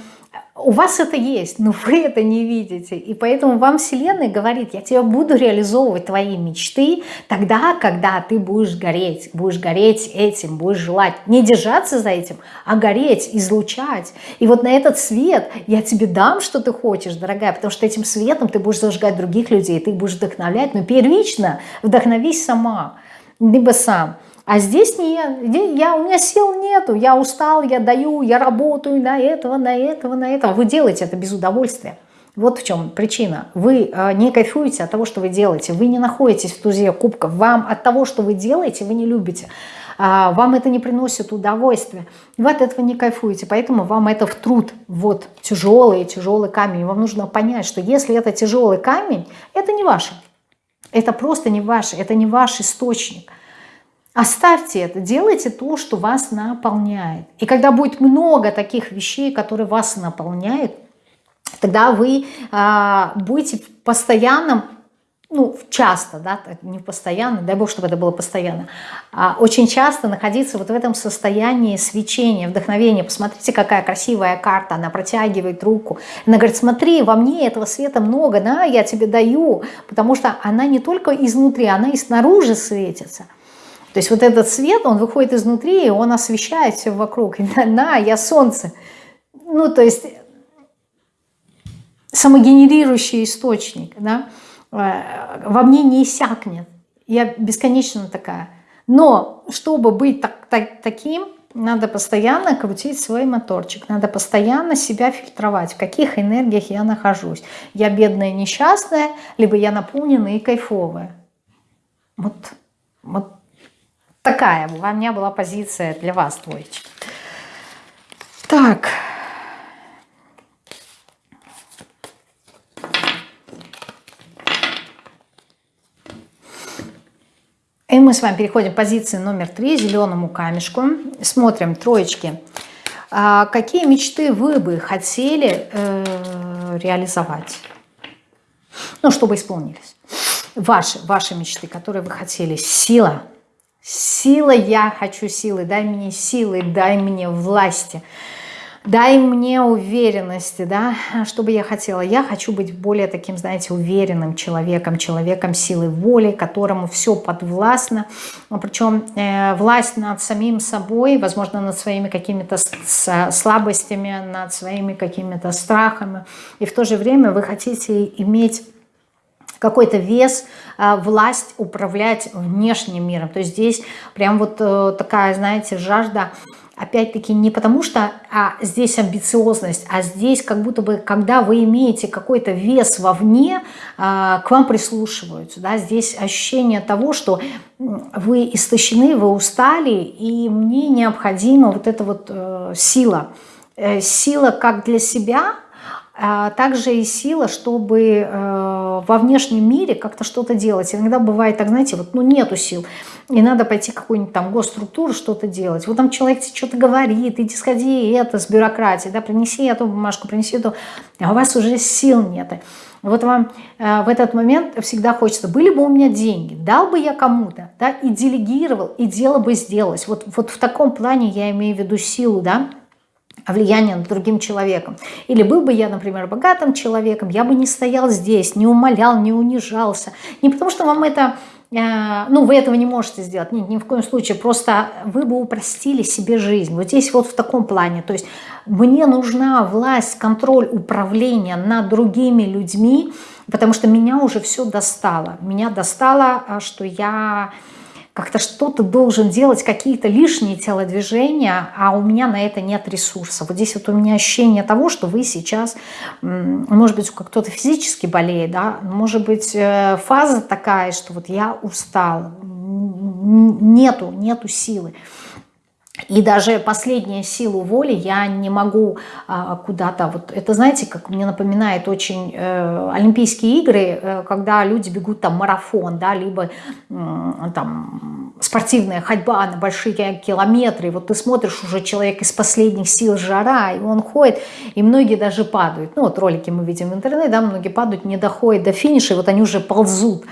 у вас это есть, но вы это не видите. И поэтому вам Вселенная говорит, я тебя буду реализовывать твои мечты тогда, когда ты будешь гореть, будешь гореть этим, будешь желать. Не держаться за этим, а гореть, излучать. И вот на этот свет я тебе дам, что ты хочешь, дорогая, потому что этим светом ты будешь зажигать других людей, ты будешь вдохновлять, но первично вдохновись сама, либо сам. А здесь нет, я, у меня сил нету, я устал, я даю, я работаю на этого, на этого, на этого. Вы делаете это без удовольствия. Вот в чем причина. Вы э, не кайфуете от того, что вы делаете. Вы не находитесь в тузе кубков. Вам от того, что вы делаете, вы не любите. А, вам это не приносит удовольствия. Вы от этого не кайфуете. Поэтому вам это в труд. Вот тяжелый, тяжелый камень. Вам нужно понять, что если это тяжелый камень, это не ваше. Это просто не ваше. Это не ваш источник. Оставьте это, делайте то, что вас наполняет. И когда будет много таких вещей, которые вас наполняют, тогда вы а, будете в постоянном, ну, часто, да, не постоянно, дай бог, чтобы это было постоянно, а очень часто находиться вот в этом состоянии свечения, вдохновения. Посмотрите, какая красивая карта, она протягивает руку. Она говорит, смотри, во мне этого света много, да, я тебе даю, потому что она не только изнутри, она и снаружи светится – то есть вот этот свет, он выходит изнутри, и он освещает все вокруг. И на, на, я солнце. Ну, то есть самогенерирующий источник, да, э, во мне не иссякнет. Я бесконечно такая. Но чтобы быть так, так, таким, надо постоянно крутить свой моторчик, надо постоянно себя фильтровать, в каких энергиях я нахожусь. Я бедная, несчастная, либо я наполненная и кайфовая. Вот, вот такая у меня была позиция для вас, двоечки. Так. И мы с вами переходим к позиции номер три, зеленому камешку. Смотрим, троечки. А какие мечты вы бы хотели э, реализовать? Ну, чтобы исполнились. Ваши, ваши мечты, которые вы хотели. Сила, Сила, я хочу силы, дай мне силы, дай мне власти, дай мне уверенности, да, что бы я хотела. Я хочу быть более таким, знаете, уверенным человеком, человеком силы воли, которому все подвластно, причем э, власть над самим собой, возможно, над своими какими-то слабостями, над своими какими-то страхами, и в то же время вы хотите иметь какой-то вес, а, власть управлять внешним миром. То есть здесь прям вот э, такая, знаете, жажда, опять-таки не потому что а здесь амбициозность, а здесь как будто бы, когда вы имеете какой-то вес вовне, а, к вам прислушиваются. Да? Здесь ощущение того, что вы истощены, вы устали, и мне необходима вот эта вот э, сила. Э, сила как для себя – а также и сила, чтобы э, во внешнем мире как-то что-то делать. Иногда бывает так, знаете, вот ну нету сил, и надо пойти какую-нибудь там госструктуру что-то делать. Вот там человек тебе что-то говорит, иди сходи это с бюрократией, да, принеси эту бумажку, принеси эту, а у вас уже сил нет. Вот вам э, в этот момент всегда хочется, были бы у меня деньги, дал бы я кому-то, да, и делегировал, и дело бы сделалось. Вот, вот в таком плане я имею в виду силу, да, влияние над другим человеком. Или был бы я, например, богатым человеком, я бы не стоял здесь, не умолял, не унижался. Не потому что вам это, э, ну, вы этого не можете сделать, нет, ни в коем случае, просто вы бы упростили себе жизнь. Вот здесь вот в таком плане, то есть мне нужна власть, контроль, управление над другими людьми, потому что меня уже все достало. Меня достало, а, что я как-то что-то должен делать, какие-то лишние телодвижения, а у меня на это нет ресурса. Вот здесь вот у меня ощущение того, что вы сейчас, может быть, кто-то физически болеет, да, может быть, э, фаза такая, что вот я устал, нету, нету силы. И даже последнюю силу воли я не могу а, куда-то, вот это знаете, как мне напоминает очень э, Олимпийские игры, э, когда люди бегут там марафон, да, либо э, там спортивная ходьба на большие километры, и вот ты смотришь уже человек из последних сил жара, и он ходит, и многие даже падают, ну вот ролики мы видим в интернете, да, многие падают, не доходят до финиша, и вот они уже ползут,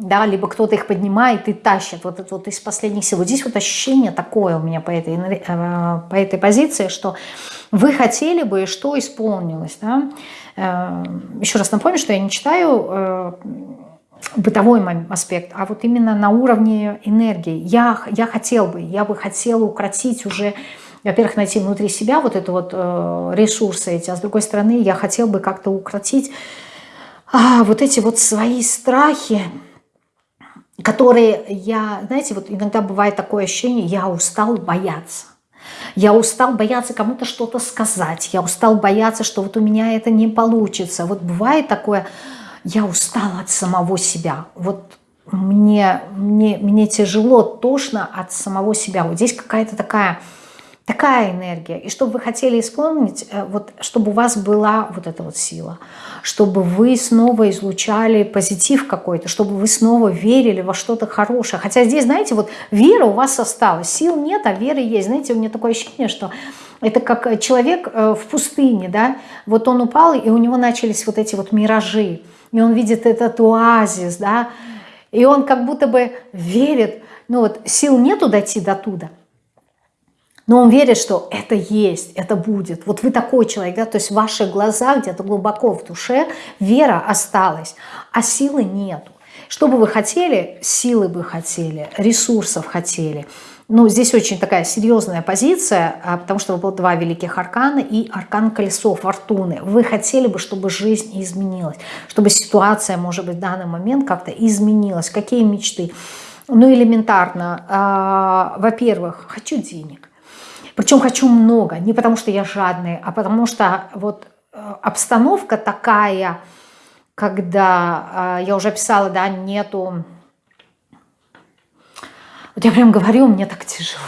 да, либо кто-то их поднимает и тащит, вот это вот из последних сил. Вот здесь вот ощущение такое у меня по этой, э, по этой позиции, что вы хотели бы, и что исполнилось, да. Э, еще раз напомню, что я не читаю э, бытовой аспект, а вот именно на уровне энергии. Я, я хотел бы, я бы хотела укротить уже, во-первых, найти внутри себя вот это вот ресурсы эти, а с другой стороны, я хотел бы как-то укротить а, вот эти вот свои страхи, которые я, знаете, вот иногда бывает такое ощущение, я устал бояться. Я устал бояться кому-то что-то сказать. Я устал бояться, что вот у меня это не получится. Вот бывает такое, я устал от самого себя. Вот мне, мне, мне тяжело, тошно от самого себя. Вот здесь какая-то такая такая энергия. И чтобы вы хотели исполнить, э, вот, чтобы у вас была вот эта вот сила, чтобы вы снова излучали позитив какой-то, чтобы вы снова верили во что-то хорошее. Хотя здесь, знаете, вот вера у вас осталась, сил нет, а вера есть. Знаете, у меня такое ощущение, что это как человек э, в пустыне, да, вот он упал, и у него начались вот эти вот миражи, и он видит этот оазис, да, и он как будто бы верит, ну вот сил нету дойти до туда, но он верит, что это есть, это будет. Вот вы такой человек, да, то есть в ваших глазах где-то глубоко в душе вера осталась, а силы нету. Что бы вы хотели, силы бы хотели, ресурсов хотели. Ну, здесь очень такая серьезная позиция, а, потому что было два великих аркана и аркан колесо фортуны. Вы хотели бы, чтобы жизнь изменилась, чтобы ситуация, может быть, в данный момент как-то изменилась. Какие мечты? Ну, элементарно. А, Во-первых, хочу денег. Причем хочу много, не потому что я жадный, а потому что вот э, обстановка такая, когда, э, я уже писала, да, нету... Вот я прям говорю, мне так тяжело.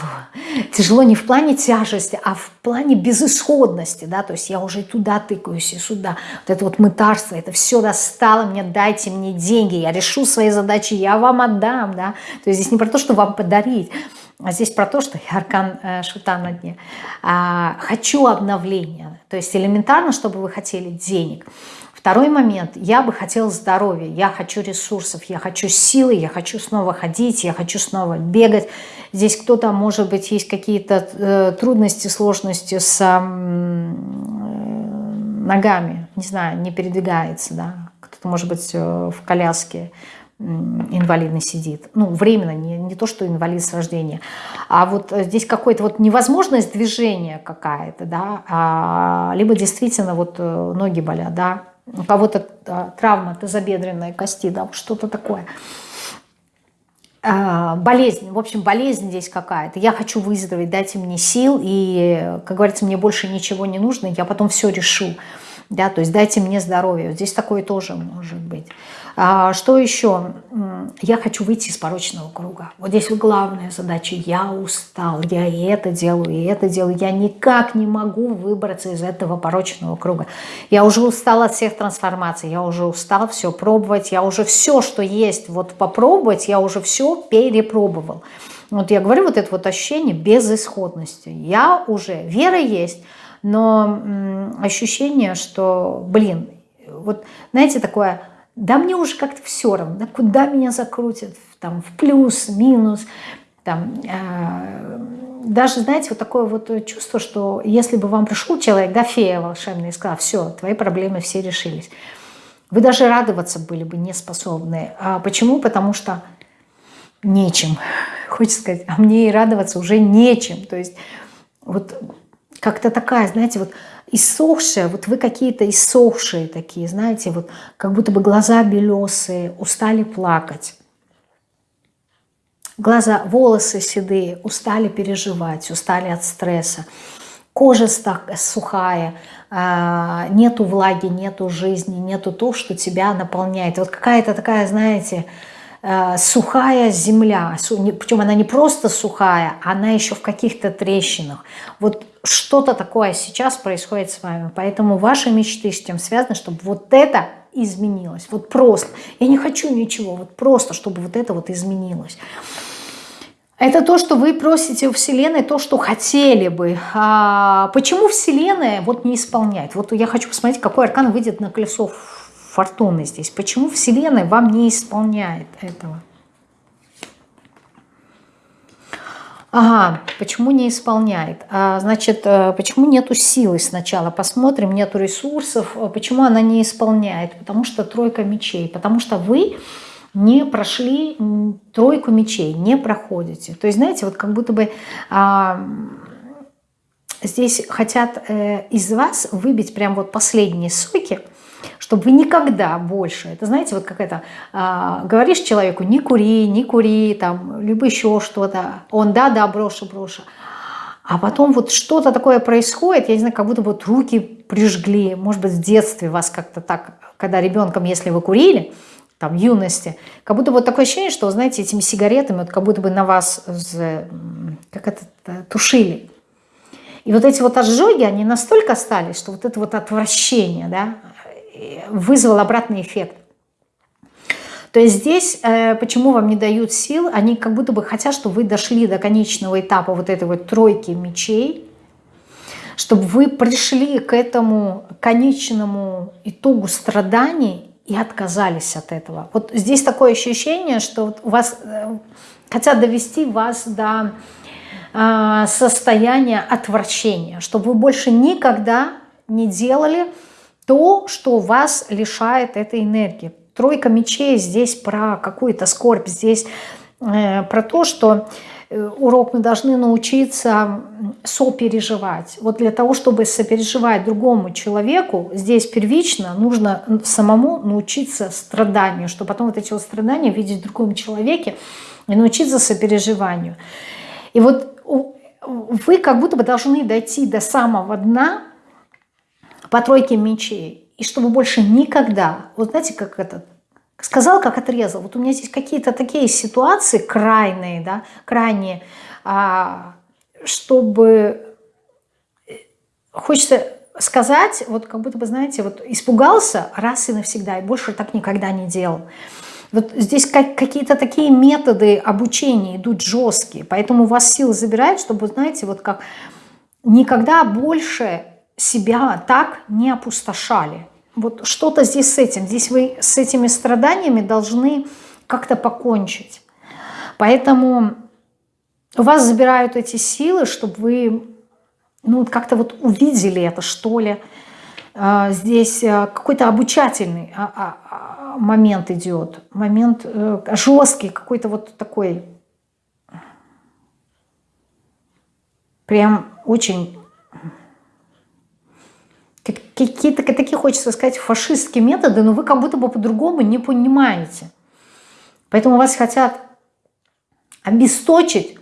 Тяжело не в плане тяжести, а в плане безысходности, да, то есть я уже туда тыкаюсь и сюда. Вот это вот мытарство, это все достало мне, дайте мне деньги, я решу свои задачи, я вам отдам, да. То есть здесь не про то, что вам подарить, а здесь про то, что я аркан э, шута на дне. А, хочу обновления. То есть элементарно, чтобы вы хотели денег. Второй момент. Я бы хотела здоровья, я хочу ресурсов, я хочу силы, я хочу снова ходить, я хочу снова бегать. Здесь кто-то, может быть, есть какие-то э, трудности, сложности с э, ногами. Не знаю, не передвигается, да. Кто-то, может быть, э, в коляске инвалидный сидит. Ну, временно, не, не то, что инвалид с рождения. А вот э, здесь какая-то вот невозможность движения какая-то, да, а, либо действительно вот э, ноги болят, да, у кого-то травма тазобедренной кости, да, что-то такое. А, болезнь, в общем, болезнь здесь какая-то. Я хочу выздороветь, дайте мне сил, и, как говорится, мне больше ничего не нужно, я потом все решу. Да, то есть дайте мне здоровье. Здесь такое тоже может быть. А, что еще? Я хочу выйти из порочного круга. Вот здесь главная задача. Я устал, я и это делаю, и это делаю. Я никак не могу выбраться из этого порочного круга. Я уже устал от всех трансформаций, я уже устал все пробовать, я уже все, что есть, вот попробовать, я уже все перепробовал. Вот я говорю, вот это вот ощущение безысходности. Я уже, вера есть, но ощущение, что, блин, вот знаете, такое да мне уже как-то все равно, да, куда меня закрутят, там, в плюс, минус, там, э, даже, знаете, вот такое вот чувство, что если бы вам пришел человек, да, фея волшебная, и сказал, все, твои проблемы все решились, вы даже радоваться были бы не способны. А почему? Потому что нечем, хочется сказать, а мне и радоваться уже нечем. То есть вот как-то такая, знаете, вот иссохшая, вот вы какие-то иссохшие такие, знаете, вот как будто бы глаза белесые, устали плакать. Глаза, волосы седые, устали переживать, устали от стресса. Кожа сухая, а, нету влаги, нету жизни, нету то, что тебя наполняет. Вот какая-то такая, знаете, сухая земля, причем она не просто сухая, она еще в каких-то трещинах. Вот что-то такое сейчас происходит с вами, поэтому ваши мечты с тем связаны, чтобы вот это изменилось, вот просто. Я не хочу ничего, вот просто, чтобы вот это вот изменилось. Это то, что вы просите у Вселенной, то, что хотели бы. А почему Вселенная вот не исполняет? Вот я хочу посмотреть, какой аркан выйдет на колесо фортуны здесь. Почему Вселенная вам не исполняет этого? Ага, почему не исполняет? А, значит, э, почему нету силы сначала? Посмотрим, нету ресурсов. Почему она не исполняет? Потому что тройка мечей. Потому что вы не прошли тройку мечей, не проходите. То есть, знаете, вот как будто бы а, здесь хотят э, из вас выбить прям вот последние соки, чтобы вы никогда больше, это знаете, вот как это, а, говоришь человеку, не кури, не кури, там, либо еще что-то, он, да, да, брошу, брошу. А потом вот что-то такое происходит, я не знаю, как будто вот руки прижгли, может быть, в детстве вас как-то так, когда ребенком, если вы курили, там, юности. Как будто вот такое ощущение, что, знаете, этими сигаретами, вот как будто бы на вас как это, тушили. И вот эти вот ожоги, они настолько остались, что вот это вот отвращение да, вызвало обратный эффект. То есть здесь, э, почему вам не дают сил, они как будто бы хотят, чтобы вы дошли до конечного этапа вот этой вот тройки мечей, чтобы вы пришли к этому конечному итогу страданий и отказались от этого. Вот здесь такое ощущение, что вот у вас э, хотят довести вас до э, состояния отвращения, чтобы вы больше никогда не делали то, что вас лишает этой энергии. Тройка мечей здесь про какую-то скорбь, здесь э, про то, что Э, урок мы должны научиться сопереживать. Вот для того, чтобы сопереживать другому человеку, здесь первично нужно самому научиться страданию, чтобы потом вот эти вот страдания видеть в другом человеке и научиться сопереживанию. И вот вы как будто бы должны дойти до самого дна по тройке мечей, и чтобы больше никогда, вот знаете, как этот Сказал, как отрезал. Вот у меня здесь какие-то такие ситуации крайние, да, крайние, а, чтобы э, хочется сказать, вот как будто бы, знаете, вот испугался раз и навсегда, и больше так никогда не делал. Вот здесь как, какие-то такие методы обучения идут жесткие, поэтому у вас силы забирают, чтобы, знаете, вот как никогда больше себя так не опустошали. Вот что-то здесь с этим. Здесь вы с этими страданиями должны как-то покончить. Поэтому у вас забирают эти силы, чтобы вы ну, как-то вот увидели это, что ли. А, здесь а, какой-то обучательный а, момент идет. Момент э, жесткий, какой-то вот такой прям очень какие-то такие, хочется сказать, фашистские методы, но вы как будто бы по-другому не понимаете. Поэтому вас хотят обесточить,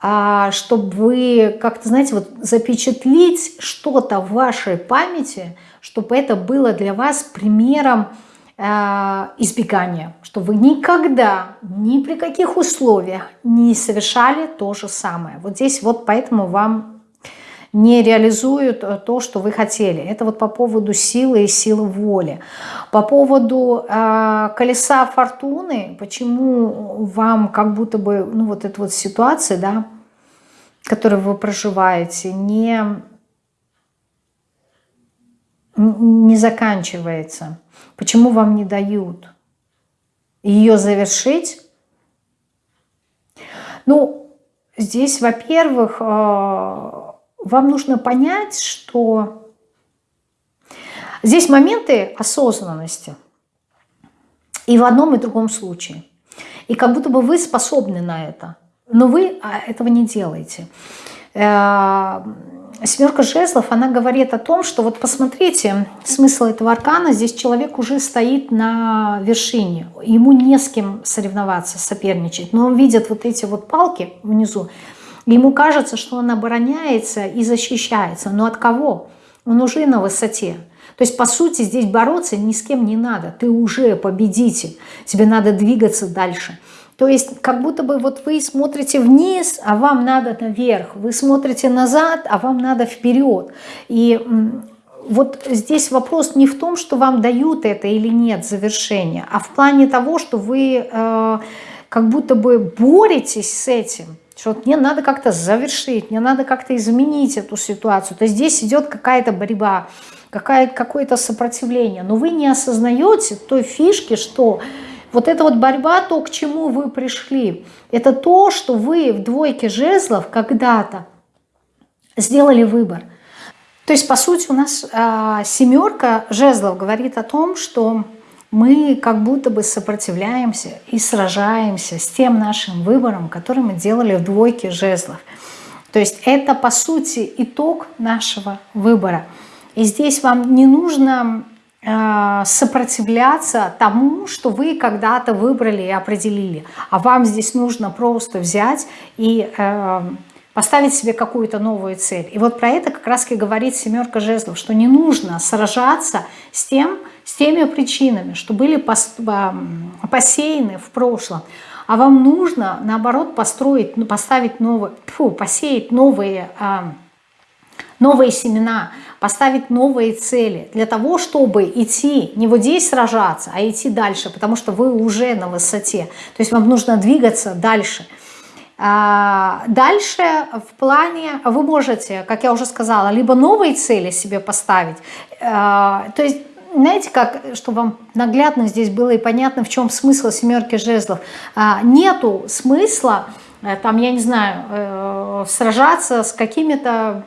а, чтобы вы как-то, знаете, вот запечатлить что-то в вашей памяти, чтобы это было для вас примером а, избегания, чтобы вы никогда, ни при каких условиях не совершали то же самое. Вот здесь вот поэтому вам не реализуют э, то, что вы хотели. Это вот по поводу силы и силы воли. По поводу э, колеса фортуны, почему вам как будто бы, ну вот эта вот ситуация, да, которую вы проживаете, не, не заканчивается. Почему вам не дают ее завершить? Ну, здесь, во-первых, э, вам нужно понять, что здесь моменты осознанности и в одном и другом случае. И как будто бы вы способны на это, но вы а, этого не делаете. Э, Семерка жезлов, она говорит о том, что вот посмотрите, смысл этого аркана, здесь человек уже стоит на вершине, ему не с кем соревноваться, соперничать, но он видит вот эти вот палки внизу, Ему кажется, что он обороняется и защищается. Но от кого? Он уже на высоте. То есть, по сути, здесь бороться ни с кем не надо. Ты уже победитель. Тебе надо двигаться дальше. То есть, как будто бы вот вы смотрите вниз, а вам надо наверх. Вы смотрите назад, а вам надо вперед. И вот здесь вопрос не в том, что вам дают это или нет завершение, а в плане того, что вы э, как будто бы боретесь с этим, что вот мне надо как-то завершить, мне надо как-то изменить эту ситуацию. То есть здесь идет какая-то борьба, какое-то сопротивление. Но вы не осознаете той фишки, что вот эта вот борьба, то, к чему вы пришли, это то, что вы в двойке жезлов когда-то сделали выбор. То есть, по сути, у нас э, семерка жезлов говорит о том, что мы как будто бы сопротивляемся и сражаемся с тем нашим выбором, который мы делали в двойке жезлов. То есть это, по сути, итог нашего выбора. И здесь вам не нужно э, сопротивляться тому, что вы когда-то выбрали и определили. А вам здесь нужно просто взять и э, поставить себе какую-то новую цель. И вот про это как раз и говорит семерка жезлов, что не нужно сражаться с, тем, с теми причинами, что были посеяны в прошлом, а вам нужно, наоборот, построить, ну, поставить новые, фу, посеять новые, а, новые семена, поставить новые цели для того, чтобы идти, не вот здесь сражаться, а идти дальше, потому что вы уже на высоте. То есть вам нужно двигаться дальше. А, дальше в плане, вы можете, как я уже сказала, либо новые цели себе поставить, а, то есть знаете, как, чтобы вам наглядно здесь было и понятно, в чем смысл семерки жезлов. А, нету смысла, э, там, я не знаю, э, сражаться с какими-то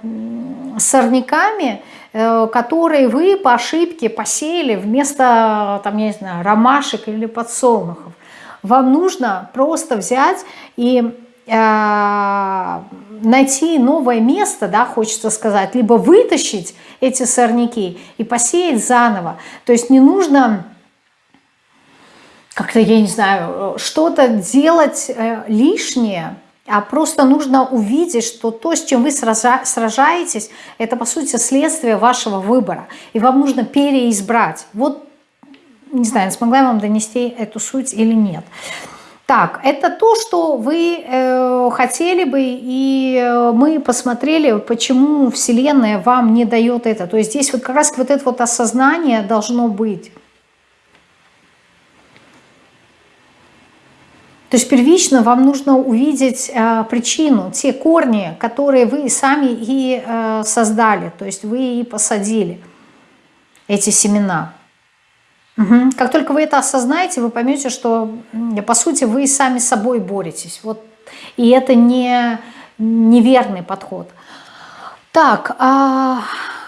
сорняками, э, которые вы по ошибке посеяли вместо, там, я не знаю, ромашек или подсолнухов. Вам нужно просто взять и найти новое место, да, хочется сказать, либо вытащить эти сорняки и посеять заново. То есть не нужно как-то, я не знаю, что-то делать э, лишнее, а просто нужно увидеть, что то, с чем вы сражаетесь, это, по сути, следствие вашего выбора. И вам нужно переизбрать. Вот, не знаю, смогла я вам донести эту суть или нет. Так, это то, что вы э, хотели бы, и э, мы посмотрели, почему Вселенная вам не дает это. То есть здесь вот как раз вот это вот осознание должно быть. То есть первично вам нужно увидеть э, причину, те корни, которые вы сами и э, создали, то есть вы и посадили эти семена. Угу. Как только вы это осознаете, вы поймете, что по сути вы сами с собой боретесь. Вот. И это не неверный подход. Так, а,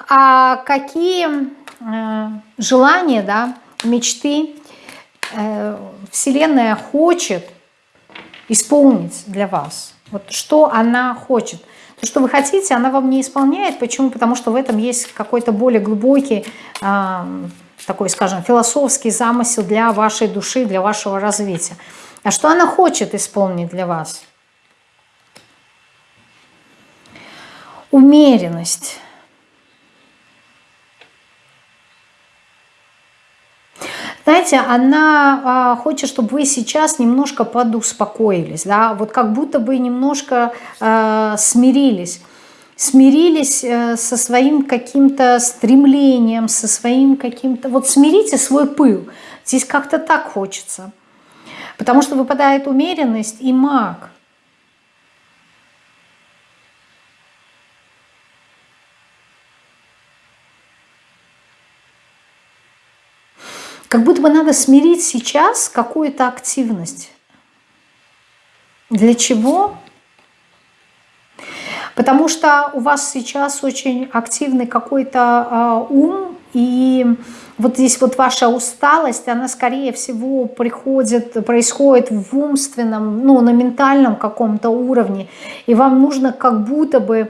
а какие э, желания, да, мечты э, Вселенная хочет исполнить для вас? Вот что она хочет? То, что вы хотите, она вам не исполняет. Почему? Потому что в этом есть какой-то более глубокий такой, скажем, философский замысел для вашей души, для вашего развития. А что она хочет исполнить для вас? Умеренность. Знаете, она а, хочет, чтобы вы сейчас немножко подуспокоились, да, вот как будто бы немножко а, смирились смирились э, со своим каким-то стремлением, со своим каким-то... Вот смирите свой пыл. Здесь как-то так хочется. Потому что выпадает умеренность и маг. Как будто бы надо смирить сейчас какую-то активность. Для чего? Потому что у вас сейчас очень активный какой-то э, ум, и вот здесь вот ваша усталость, она скорее всего приходит, происходит в умственном, ну на ментальном каком-то уровне, и вам нужно как будто бы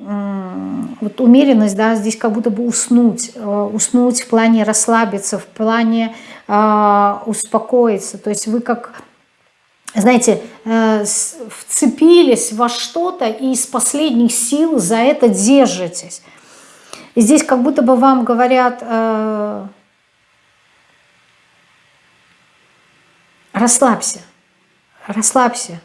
вот умеренность, да, здесь как будто бы уснуть, э, уснуть в плане расслабиться, в плане э, успокоиться, то есть вы как знаете, э, вцепились во что-то и из последних сил за это держитесь. И здесь как будто бы вам говорят, э, расслабься, расслабься.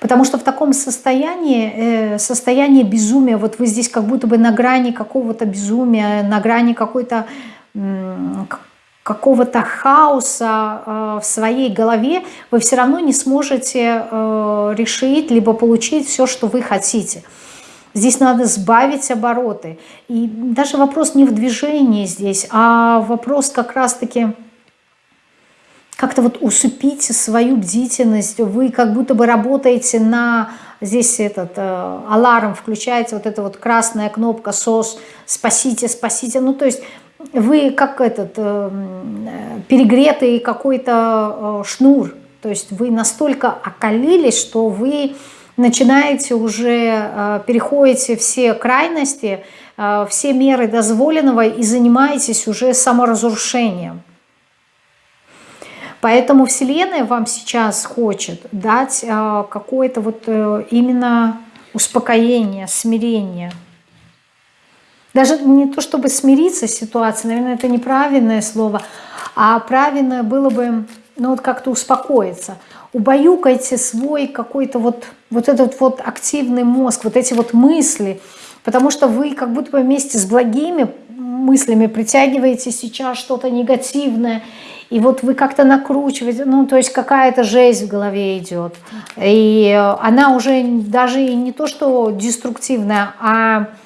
Потому что в таком состоянии, э, состоянии безумия, вот вы здесь как будто бы на грани какого-то безумия, на грани какой-то какого-то хаоса э, в своей голове, вы все равно не сможете э, решить, либо получить все, что вы хотите. Здесь надо сбавить обороты. И даже вопрос не в движении здесь, а вопрос как раз-таки как-то вот усыпите свою бдительность. Вы как будто бы работаете на... Здесь этот э, аларм включается, вот эта вот красная кнопка «СОС», «Спасите, спасите». Ну, то есть вы как этот э, перегретый какой-то э, шнур, то есть вы настолько окалились, что вы начинаете уже, э, переходите все крайности, э, все меры дозволенного и занимаетесь уже саморазрушением. Поэтому Вселенная вам сейчас хочет дать э, какое-то вот э, именно успокоение, смирение – даже не то, чтобы смириться с ситуацией, наверное, это неправильное слово, а правильное было бы, ну вот как-то успокоиться. Убаюкайте свой какой-то вот, вот этот вот активный мозг, вот эти вот мысли, потому что вы как будто бы вместе с благими мыслями притягиваете сейчас что-то негативное, и вот вы как-то накручиваете, ну, то есть какая-то жесть в голове идет. И она уже даже и не то, что деструктивная, а Э,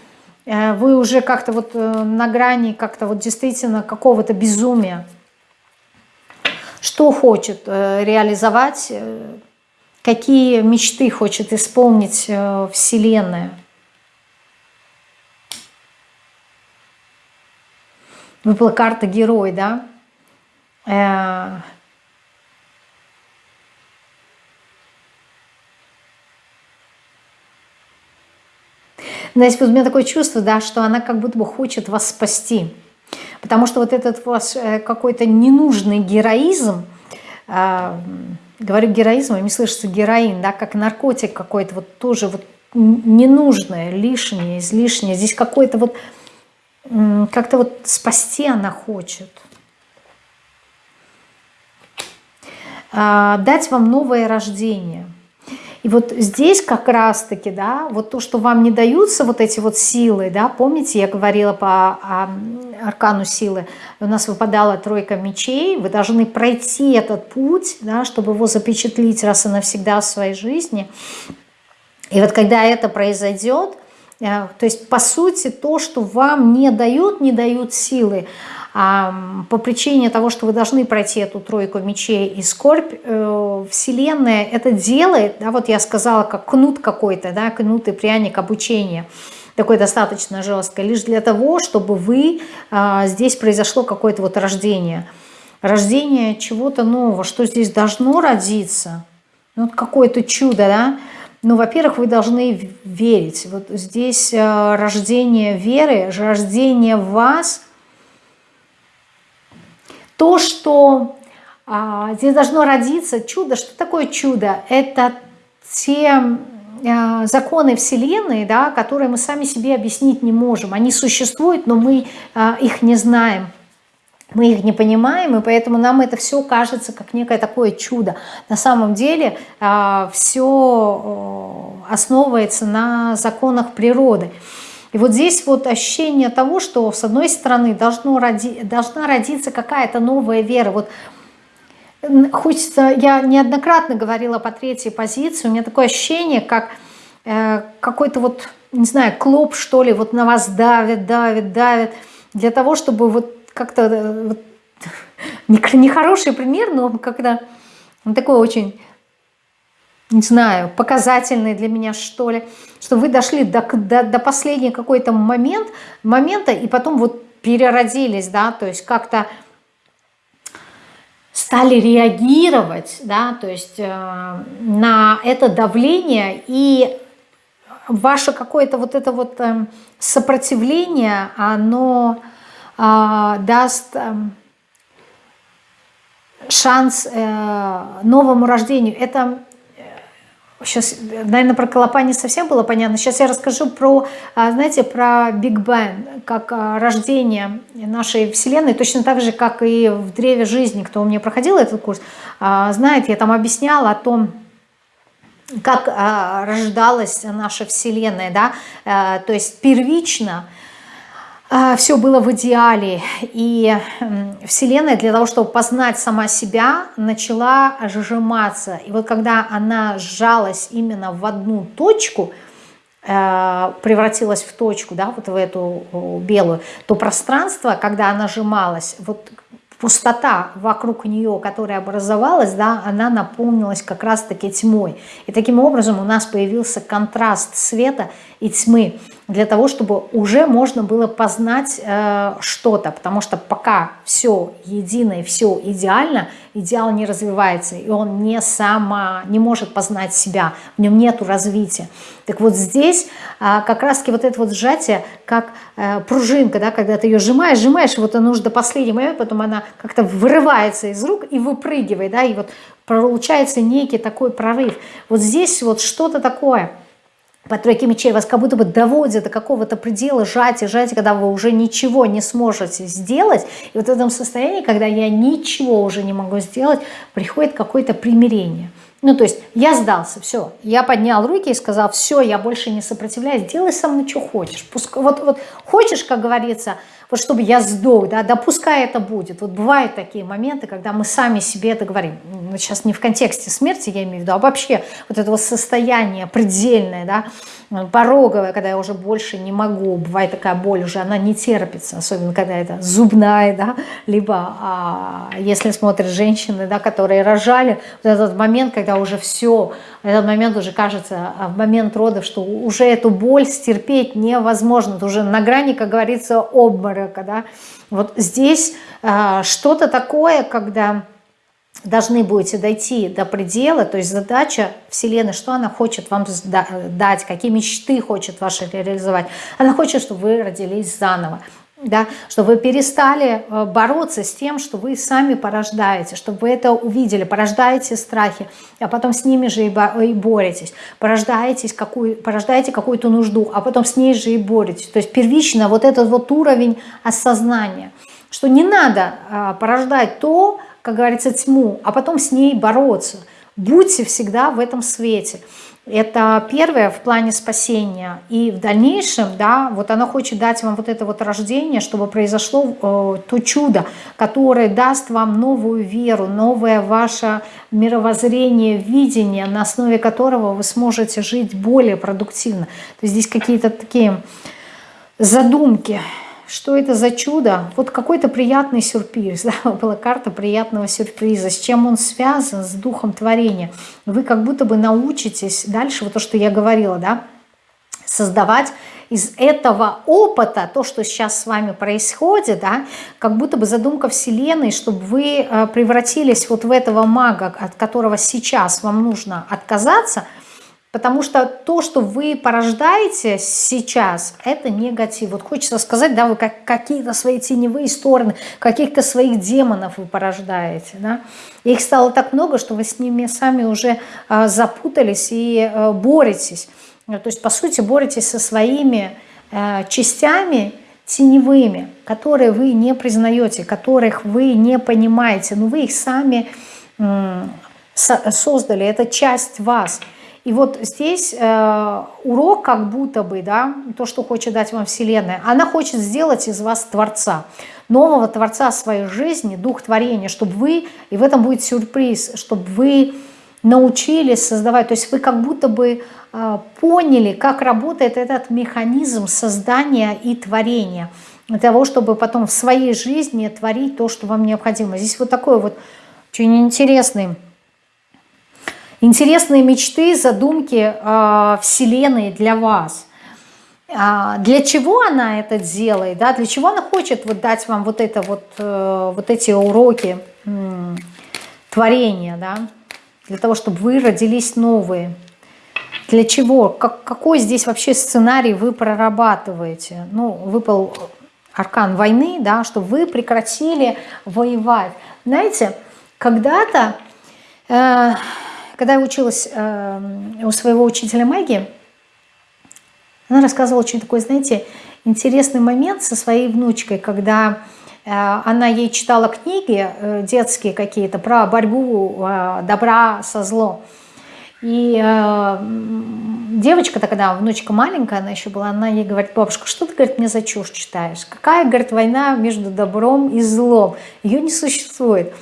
вы уже как-то вот э, на грани как-то вот действительно какого-то безумия. Что хочет э, реализовать, какие мечты хочет исполнить Вселенная. Выпала карта герой, да? Знаете, вот у меня такое чувство, да, что она как будто бы хочет вас спасти. Потому что вот этот ваш э, какой-то ненужный героизм, э, говорю героизм, а мне слышится героин, да, как наркотик какой-то, вот тоже вот ненужное, лишнее, излишнее. Здесь какой-то вот, как-то вот спасти она хочет. Э, дать вам новое рождение – и вот здесь как раз-таки, да, вот то, что вам не даются вот эти вот силы, да, помните, я говорила по а, аркану силы, у нас выпадала тройка мечей, вы должны пройти этот путь, да, чтобы его запечатлить раз и навсегда в своей жизни. И вот когда это произойдет, э, то есть по сути то, что вам не дают, не дают силы, по причине того, что вы должны пройти эту тройку мечей и скорбь, э, Вселенная это делает, да, вот я сказала, как кнут какой-то, да, кнут и пряник обучения, такой достаточно жесткое, лишь для того, чтобы вы, а, здесь произошло какое-то вот рождение, рождение чего-то нового, что здесь должно родиться, ну, какое-то чудо, да, ну, во-первых, вы должны верить. Вот здесь э, рождение веры, рождение вас – то, что а, здесь должно родиться чудо. Что такое чудо? Это те а, законы Вселенной, да, которые мы сами себе объяснить не можем. Они существуют, но мы а, их не знаем. Мы их не понимаем, и поэтому нам это все кажется как некое такое чудо. На самом деле а, все основывается на законах природы. И вот здесь вот ощущение того, что с одной стороны должно роди, должна родиться какая-то новая вера. Вот хочется, я неоднократно говорила по третьей позиции, у меня такое ощущение, как э, какой-то вот, не знаю, клоп что ли, вот на вас давит, давит, давит, для того, чтобы вот как-то, э, вот, нехороший пример, но когда такой очень не знаю, показательный для меня, что ли, что вы дошли до, до, до последнего какой-то момент, момента, и потом вот переродились, да, то есть как-то стали реагировать, да, то есть э, на это давление, и ваше какое-то вот это вот э, сопротивление, оно э, даст... Э, шанс э, новому рождению. Это Сейчас, наверное, про Колопа не совсем было понятно. Сейчас я расскажу про, а, знаете, про Биг Бен, как а, рождение нашей Вселенной, точно так же, как и в Древе Жизни, кто у меня проходил этот курс, а, знает, я там объясняла о том, как рождалась наша Вселенная, да, то есть первично – все было в идеале. И Вселенная для того, чтобы познать сама себя, начала сжиматься. И вот когда она сжалась именно в одну точку, э, превратилась в точку, да, вот в эту белую, то пространство, когда она сжималась, вот пустота вокруг нее, которая образовалась, да, она наполнилась как раз-таки тьмой. И таким образом у нас появился контраст света и тьмы для того, чтобы уже можно было познать э, что-то, потому что пока все едино и все идеально, идеал не развивается, и он не сама, не может познать себя, в нем нету развития. Так вот здесь э, как раз-таки вот это вот сжатие, как э, пружинка, да, когда ты ее сжимаешь, сжимаешь, вот она уже до последнего момента, потом она как-то вырывается из рук и выпрыгивает, да, и вот получается некий такой прорыв. Вот здесь вот что-то такое – по тройке мечей вас как будто бы доводят до какого-то предела сжатия, сжатия, когда вы уже ничего не сможете сделать. И вот в этом состоянии, когда я ничего уже не могу сделать, приходит какое-то примирение. Ну, то есть я сдался, все. Я поднял руки и сказал, все, я больше не сопротивляюсь, делай со мной, что хочешь. Пускай, вот, вот хочешь, как говорится, вот чтобы я сдох, да, да это будет. Вот бывают такие моменты, когда мы сами себе это говорим. Ну, сейчас не в контексте смерти, я имею в виду, а вообще вот этого состояния предельное, да, пороговая, когда я уже больше не могу, бывает такая боль уже, она не терпится, особенно когда это зубная, да, либо а, если смотрят женщины, да, которые рожали, вот этот момент, когда уже все, этот момент уже кажется, а, в момент родов, что уже эту боль стерпеть невозможно, это уже на грани, как говорится, обморока, да, вот здесь а, что-то такое, когда должны будете дойти до предела, то есть задача Вселенной, что она хочет вам дать, какие мечты хочет ваши реализовать. Она хочет, чтобы вы родились заново, да, чтобы вы перестали э, бороться с тем, что вы сами порождаете, чтобы вы это увидели, порождаете страхи, а потом с ними же и боретесь, порождаете какую, порождаете какую-то нужду, а потом с ней же и боретесь. То есть первично вот этот вот уровень осознания, что не надо а, порождать то, как говорится, тьму, а потом с ней бороться. Будьте всегда в этом свете. Это первое в плане спасения. И в дальнейшем, да, вот она хочет дать вам вот это вот рождение, чтобы произошло э, то чудо, которое даст вам новую веру, новое ваше мировоззрение, видение, на основе которого вы сможете жить более продуктивно. То есть здесь какие-то такие задумки, что это за чудо? Вот какой-то приятный сюрприз. Да? Была карта приятного сюрприза. С чем он связан? С духом творения. Вы как будто бы научитесь дальше, вот то, что я говорила, да, создавать из этого опыта, то, что сейчас с вами происходит, да, как будто бы задумка Вселенной, чтобы вы э, превратились вот в этого мага, от которого сейчас вам нужно отказаться – Потому что то, что вы порождаете сейчас, это негатив. Вот хочется сказать, да, вы как, какие-то свои теневые стороны, каких-то своих демонов вы порождаете. Да? Их стало так много, что вы с ними сами уже э, запутались и э, боретесь. То есть, по сути, боретесь со своими э, частями теневыми, которые вы не признаете, которых вы не понимаете, но вы их сами создали, это часть вас – и вот здесь э, урок как будто бы, да, то, что хочет дать вам Вселенная, она хочет сделать из вас Творца, нового Творца своей жизни, Дух творения, чтобы вы, и в этом будет сюрприз, чтобы вы научились создавать, то есть вы как будто бы э, поняли, как работает этот механизм создания и творения, для того, чтобы потом в своей жизни творить то, что вам необходимо. Здесь вот такой вот очень интересный Интересные мечты, задумки э, Вселенной для вас. А для чего она это делает? Да? Для чего она хочет вот дать вам вот, это вот, э, вот эти уроки э, творения? Да? Для того, чтобы вы родились новые. Для чего? Как, какой здесь вообще сценарий вы прорабатываете? Ну, выпал аркан войны, да, чтобы вы прекратили воевать. Знаете, когда-то... Э, когда я училась э, у своего учителя магии, она рассказывала очень такой, знаете, интересный момент со своей внучкой, когда э, она ей читала книги э, детские какие-то про борьбу э, добра со злом. И э, девочка тогда, внучка маленькая, она еще была, она ей говорит, бабушка, что ты, говорит, мне за чушь читаешь? Какая, говорит, война между добром и злом? Ее не существует.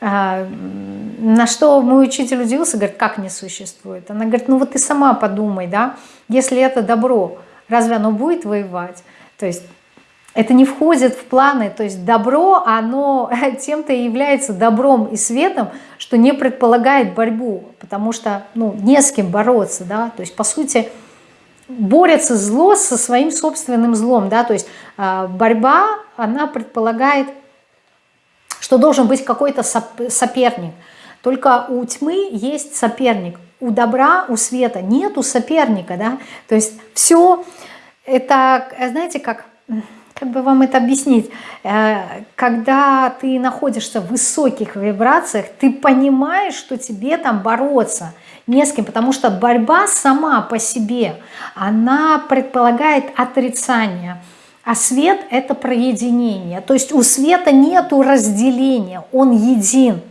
А, на что мой учитель удивился, говорит, как не существует? Она говорит, ну вот ты сама подумай, да, если это добро, разве оно будет воевать? То есть это не входит в планы, то есть добро, оно тем-то и является добром и светом, что не предполагает борьбу, потому что ну, не с кем бороться, да, то есть по сути борется зло со своим собственным злом, да, то есть э, борьба, она предполагает что должен быть какой-то соперник. Только у тьмы есть соперник, у добра, у света нету соперника, да, то есть все это, знаете, как, как бы вам это объяснить, э, когда ты находишься в высоких вибрациях, ты понимаешь, что тебе там бороться не с кем, потому что борьба сама по себе, она предполагает отрицание, а свет – это проединение. То есть у света нету разделения, он един.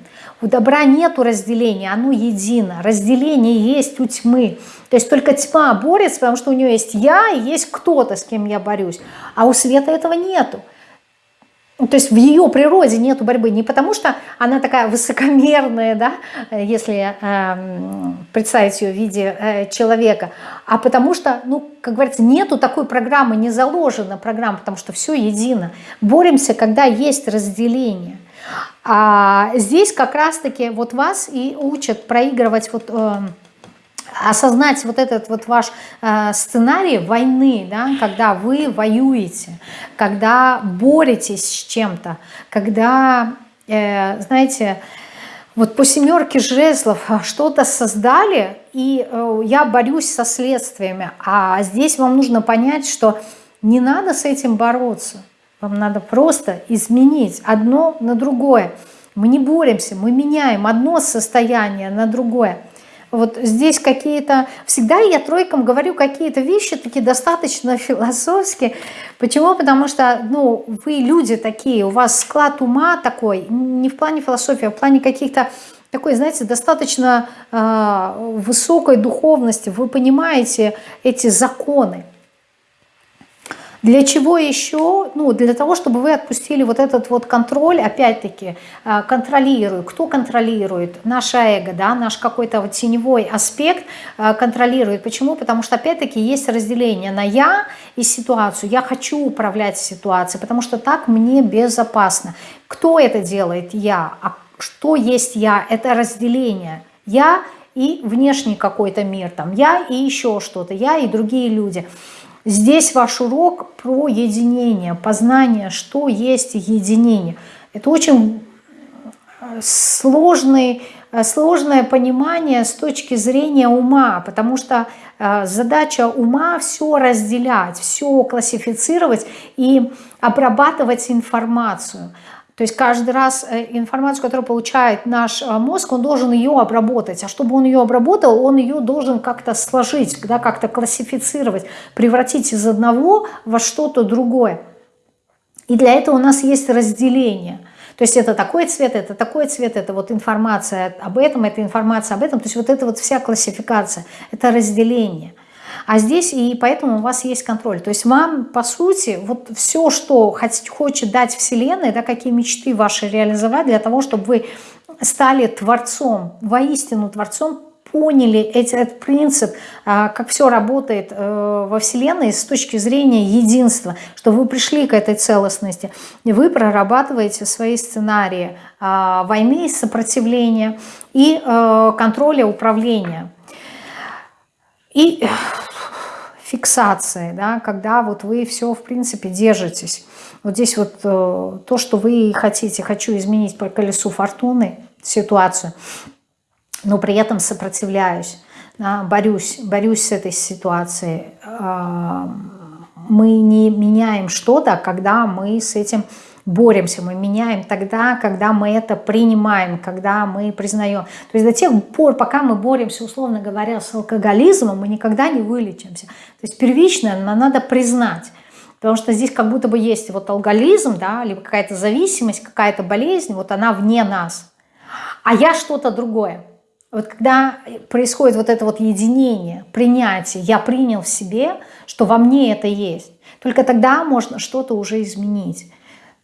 У добра нету разделения, оно едино. Разделение есть у тьмы. То есть только тьма борется, потому что у нее есть я и есть кто-то, с кем я борюсь. А у света этого нету. Ну, то есть в ее природе нет борьбы не потому, что она такая высокомерная, да, если э, представить ее в виде э, человека, а потому что, ну, как говорится, нету такой программы, не заложена программа, потому что все едино. Боремся, когда есть разделение. А здесь как раз-таки вот вас и учат проигрывать вот... Э, осознать вот этот вот ваш э, сценарий войны, да, когда вы воюете, когда боретесь с чем-то, когда, э, знаете, вот по семерке жезлов что-то создали, и э, я борюсь со следствиями, а здесь вам нужно понять, что не надо с этим бороться, вам надо просто изменить одно на другое. Мы не боремся, мы меняем одно состояние на другое. Вот здесь какие-то... Всегда я тройкам говорю какие-то вещи такие достаточно философские. Почему? Потому что ну, вы люди такие, у вас склад ума такой, не в плане философии, а в плане каких-то такой, знаете, достаточно э, высокой духовности. Вы понимаете эти законы. Для чего еще? Ну, для того, чтобы вы отпустили вот этот вот контроль, опять-таки, э, контролирую. Кто контролирует? Наше эго, да, наш какой-то вот теневой аспект э, контролирует. Почему? Потому что, опять-таки, есть разделение на «я» и ситуацию. Я хочу управлять ситуацией, потому что так мне безопасно. Кто это делает? Я. А что есть «я»? Это разделение. Я и внешний какой-то мир, там, я и еще что-то, я и другие люди – Здесь ваш урок про единение, познание, что есть единение. Это очень э, сложный, э, сложное понимание с точки зрения ума, потому что э, задача ума все разделять, все классифицировать и обрабатывать информацию. То есть каждый раз э, информацию, которую получает наш э, мозг, он должен ее обработать. А чтобы он ее обработал, он ее должен как-то сложить, да, как-то классифицировать, превратить из одного во что-то другое. И для этого у нас есть разделение. То есть это такой цвет, это такой цвет, это вот информация об этом, это информация об этом. То есть вот это вот вся классификация, это разделение – а здесь и поэтому у вас есть контроль. То есть вам, по сути, вот все, что хочет дать Вселенная, да, какие мечты ваши реализовать для того, чтобы вы стали творцом, воистину творцом, поняли эти, этот принцип, а, как все работает э, во Вселенной с точки зрения единства, что вы пришли к этой целостности, вы прорабатываете свои сценарии а, войны, сопротивления и э, контроля управления. И фиксации, да, когда вот вы все, в принципе, держитесь. Вот здесь вот э, то, что вы хотите, хочу изменить по колесу фортуны ситуацию, но при этом сопротивляюсь, да, борюсь, борюсь с этой ситуацией. Э, мы не меняем что-то, когда мы с этим боремся, мы меняем тогда, когда мы это принимаем, когда мы признаем. То есть до тех пор, пока мы боремся, условно говоря, с алкоголизмом, мы никогда не вылечимся. То есть первичное надо признать. Потому что здесь как будто бы есть вот алкоголизм, да, либо какая-то зависимость, какая-то болезнь, вот она вне нас. А я что-то другое. Вот когда происходит вот это вот единение, принятие, я принял в себе, что во мне это есть, только тогда можно что-то уже изменить.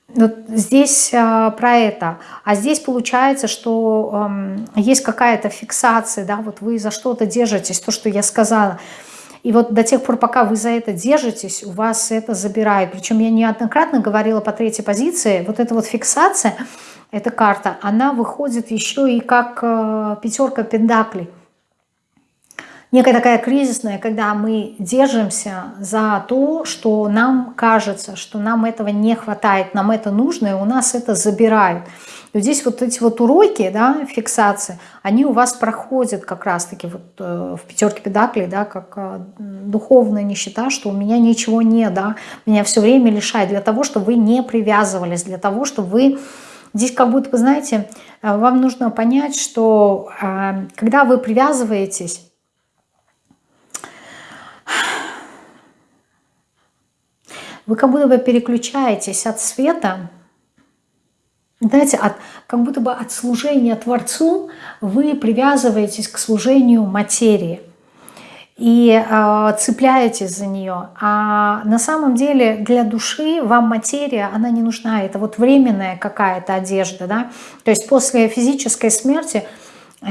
Вот здесь э, про это. А здесь получается, что э, есть какая-то фиксация, да, вот вы за что-то держитесь, то, что я сказала. И вот до тех пор, пока вы за это держитесь, у вас это забирают. Причем я неоднократно говорила по третьей позиции, вот эта вот фиксация, эта карта, она выходит еще и как э, пятерка пендаклей некая такая кризисная, когда мы держимся за то, что нам кажется, что нам этого не хватает, нам это нужно, и у нас это забирают. И здесь вот эти вот уроки, да, фиксации, они у вас проходят как раз-таки вот э, в пятерке педаклей, да, как э, духовная нищета, что у меня ничего нет, да, меня все время лишает для того, чтобы вы не привязывались, для того, чтобы вы... Здесь как будто, вы знаете, э, вам нужно понять, что когда вы привязываетесь, Вы как будто бы переключаетесь от света, знаете, от, как будто бы от служения Творцу вы привязываетесь к служению материи и э, цепляетесь за нее. А на самом деле для души вам материя, она не нужна. Это вот временная какая-то одежда. Да? То есть после физической смерти э,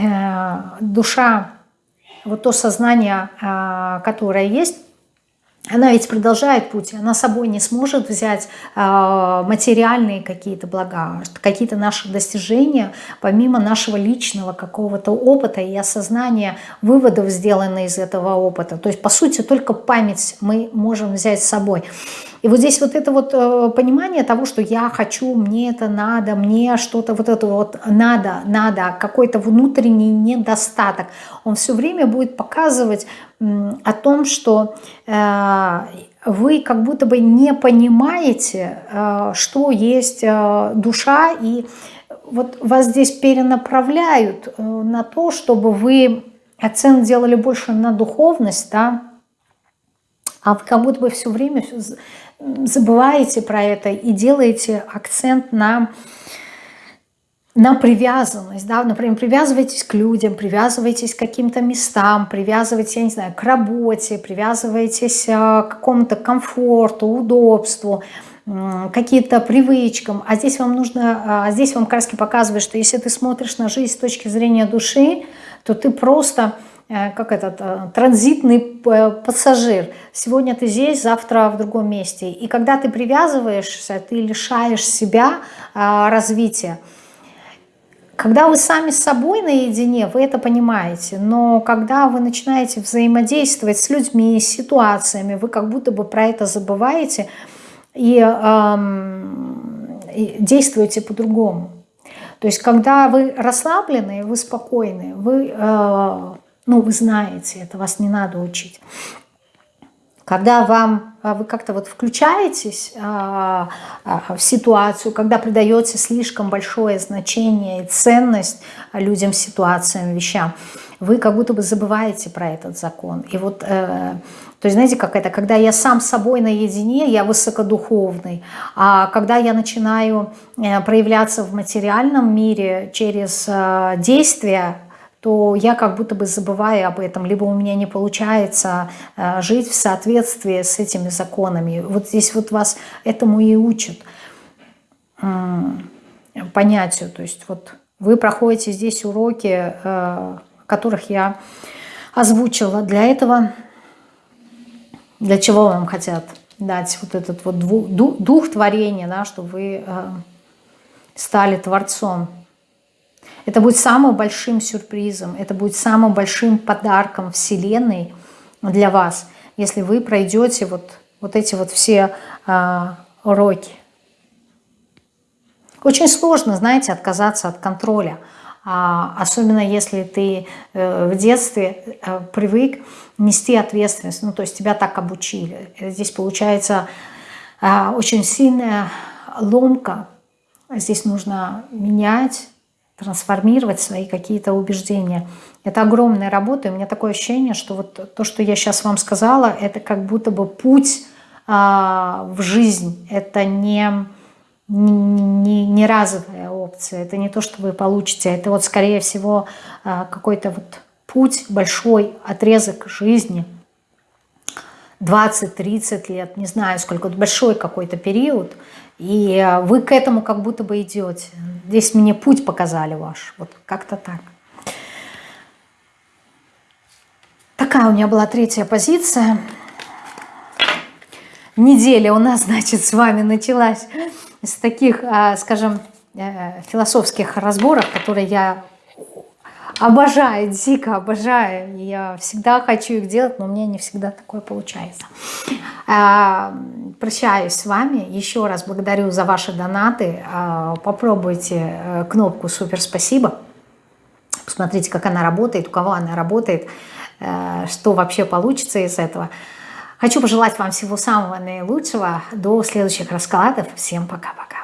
душа, вот то сознание, э, которое есть, она ведь продолжает путь, она собой не сможет взять э, материальные какие-то блага, какие-то наши достижения, помимо нашего личного какого-то опыта и осознания выводов, сделанных из этого опыта. То есть, по сути, только память мы можем взять с собой. И вот здесь вот это вот э, понимание того, что я хочу, мне это надо, мне что-то вот это вот надо, надо, какой-то внутренний недостаток, он все время будет показывать о том, что э, вы как будто бы не понимаете, э, что есть душа, и вот вас здесь перенаправляют на то, чтобы вы акцент делали больше на духовность, да, а как будто бы все время забываете про это и делаете акцент на, на привязанность. Да? Например, привязывайтесь к людям, привязывайтесь к каким-то местам, привязывайтесь, я не знаю, к работе, привязывайтесь э, к какому-то комфорту, удобству, каким-то привычкам. А здесь вам нужно, а здесь вам краски показывает, что если ты смотришь на жизнь с точки зрения души, то ты просто как этот э, транзитный пассажир. Сегодня ты здесь, завтра в другом месте. И когда ты привязываешься, ты лишаешь себя э, развития. Когда вы сами с собой наедине, вы это понимаете, но когда вы начинаете взаимодействовать с людьми, с ситуациями, вы как будто бы про это забываете и, эм, и действуете по-другому. То есть, когда вы расслаблены, вы спокойны, вы э, ну, вы знаете, это вас не надо учить. Когда вам, а, вы как-то вот включаетесь а, а, в ситуацию, когда придаете слишком большое значение и ценность людям, ситуациям, вещам, вы как будто бы забываете про этот закон. И вот, э, то есть, знаете, как это, когда я сам собой наедине, я высокодуховный, а когда я начинаю э, проявляться в материальном мире через э, действия, то я как будто бы забываю об этом, либо у меня не получается э, жить в соответствии с этими законами. Вот здесь вот вас этому и учат понятию. То есть вот вы проходите здесь уроки, э, которых я озвучила. Для этого, для чего вам хотят дать вот этот вот дух творения, да, чтобы вы э, стали творцом. Это будет самым большим сюрпризом, это будет самым большим подарком Вселенной для вас, если вы пройдете вот, вот эти вот все э, уроки. Очень сложно, знаете, отказаться от контроля. А, особенно если ты э, в детстве э, привык нести ответственность, ну то есть тебя так обучили. Здесь получается э, очень сильная ломка. Здесь нужно менять, трансформировать свои какие-то убеждения. Это огромная работа, и у меня такое ощущение, что вот то, что я сейчас вам сказала, это как будто бы путь а, в жизнь. Это не, не, не разовая опция, это не то, что вы получите, это вот скорее всего а, какой-то вот путь, большой отрезок жизни, 20-30 лет, не знаю сколько, большой какой-то период, и а, вы к этому как будто бы идете. Здесь мне путь показали ваш, вот как-то так. Такая у меня была третья позиция. Неделя у нас, значит, с вами началась с таких, а, скажем, э, философских разборов, которые я обожаю, дико обожаю. Я всегда хочу их делать, но у меня не всегда такое получается. А, прощаюсь с вами. Еще раз благодарю за ваши донаты. А, попробуйте э, кнопку «Супер спасибо». Посмотрите, как она работает, у кого она работает, э, что вообще получится из этого. Хочу пожелать вам всего самого наилучшего. До следующих раскладов. Всем пока-пока.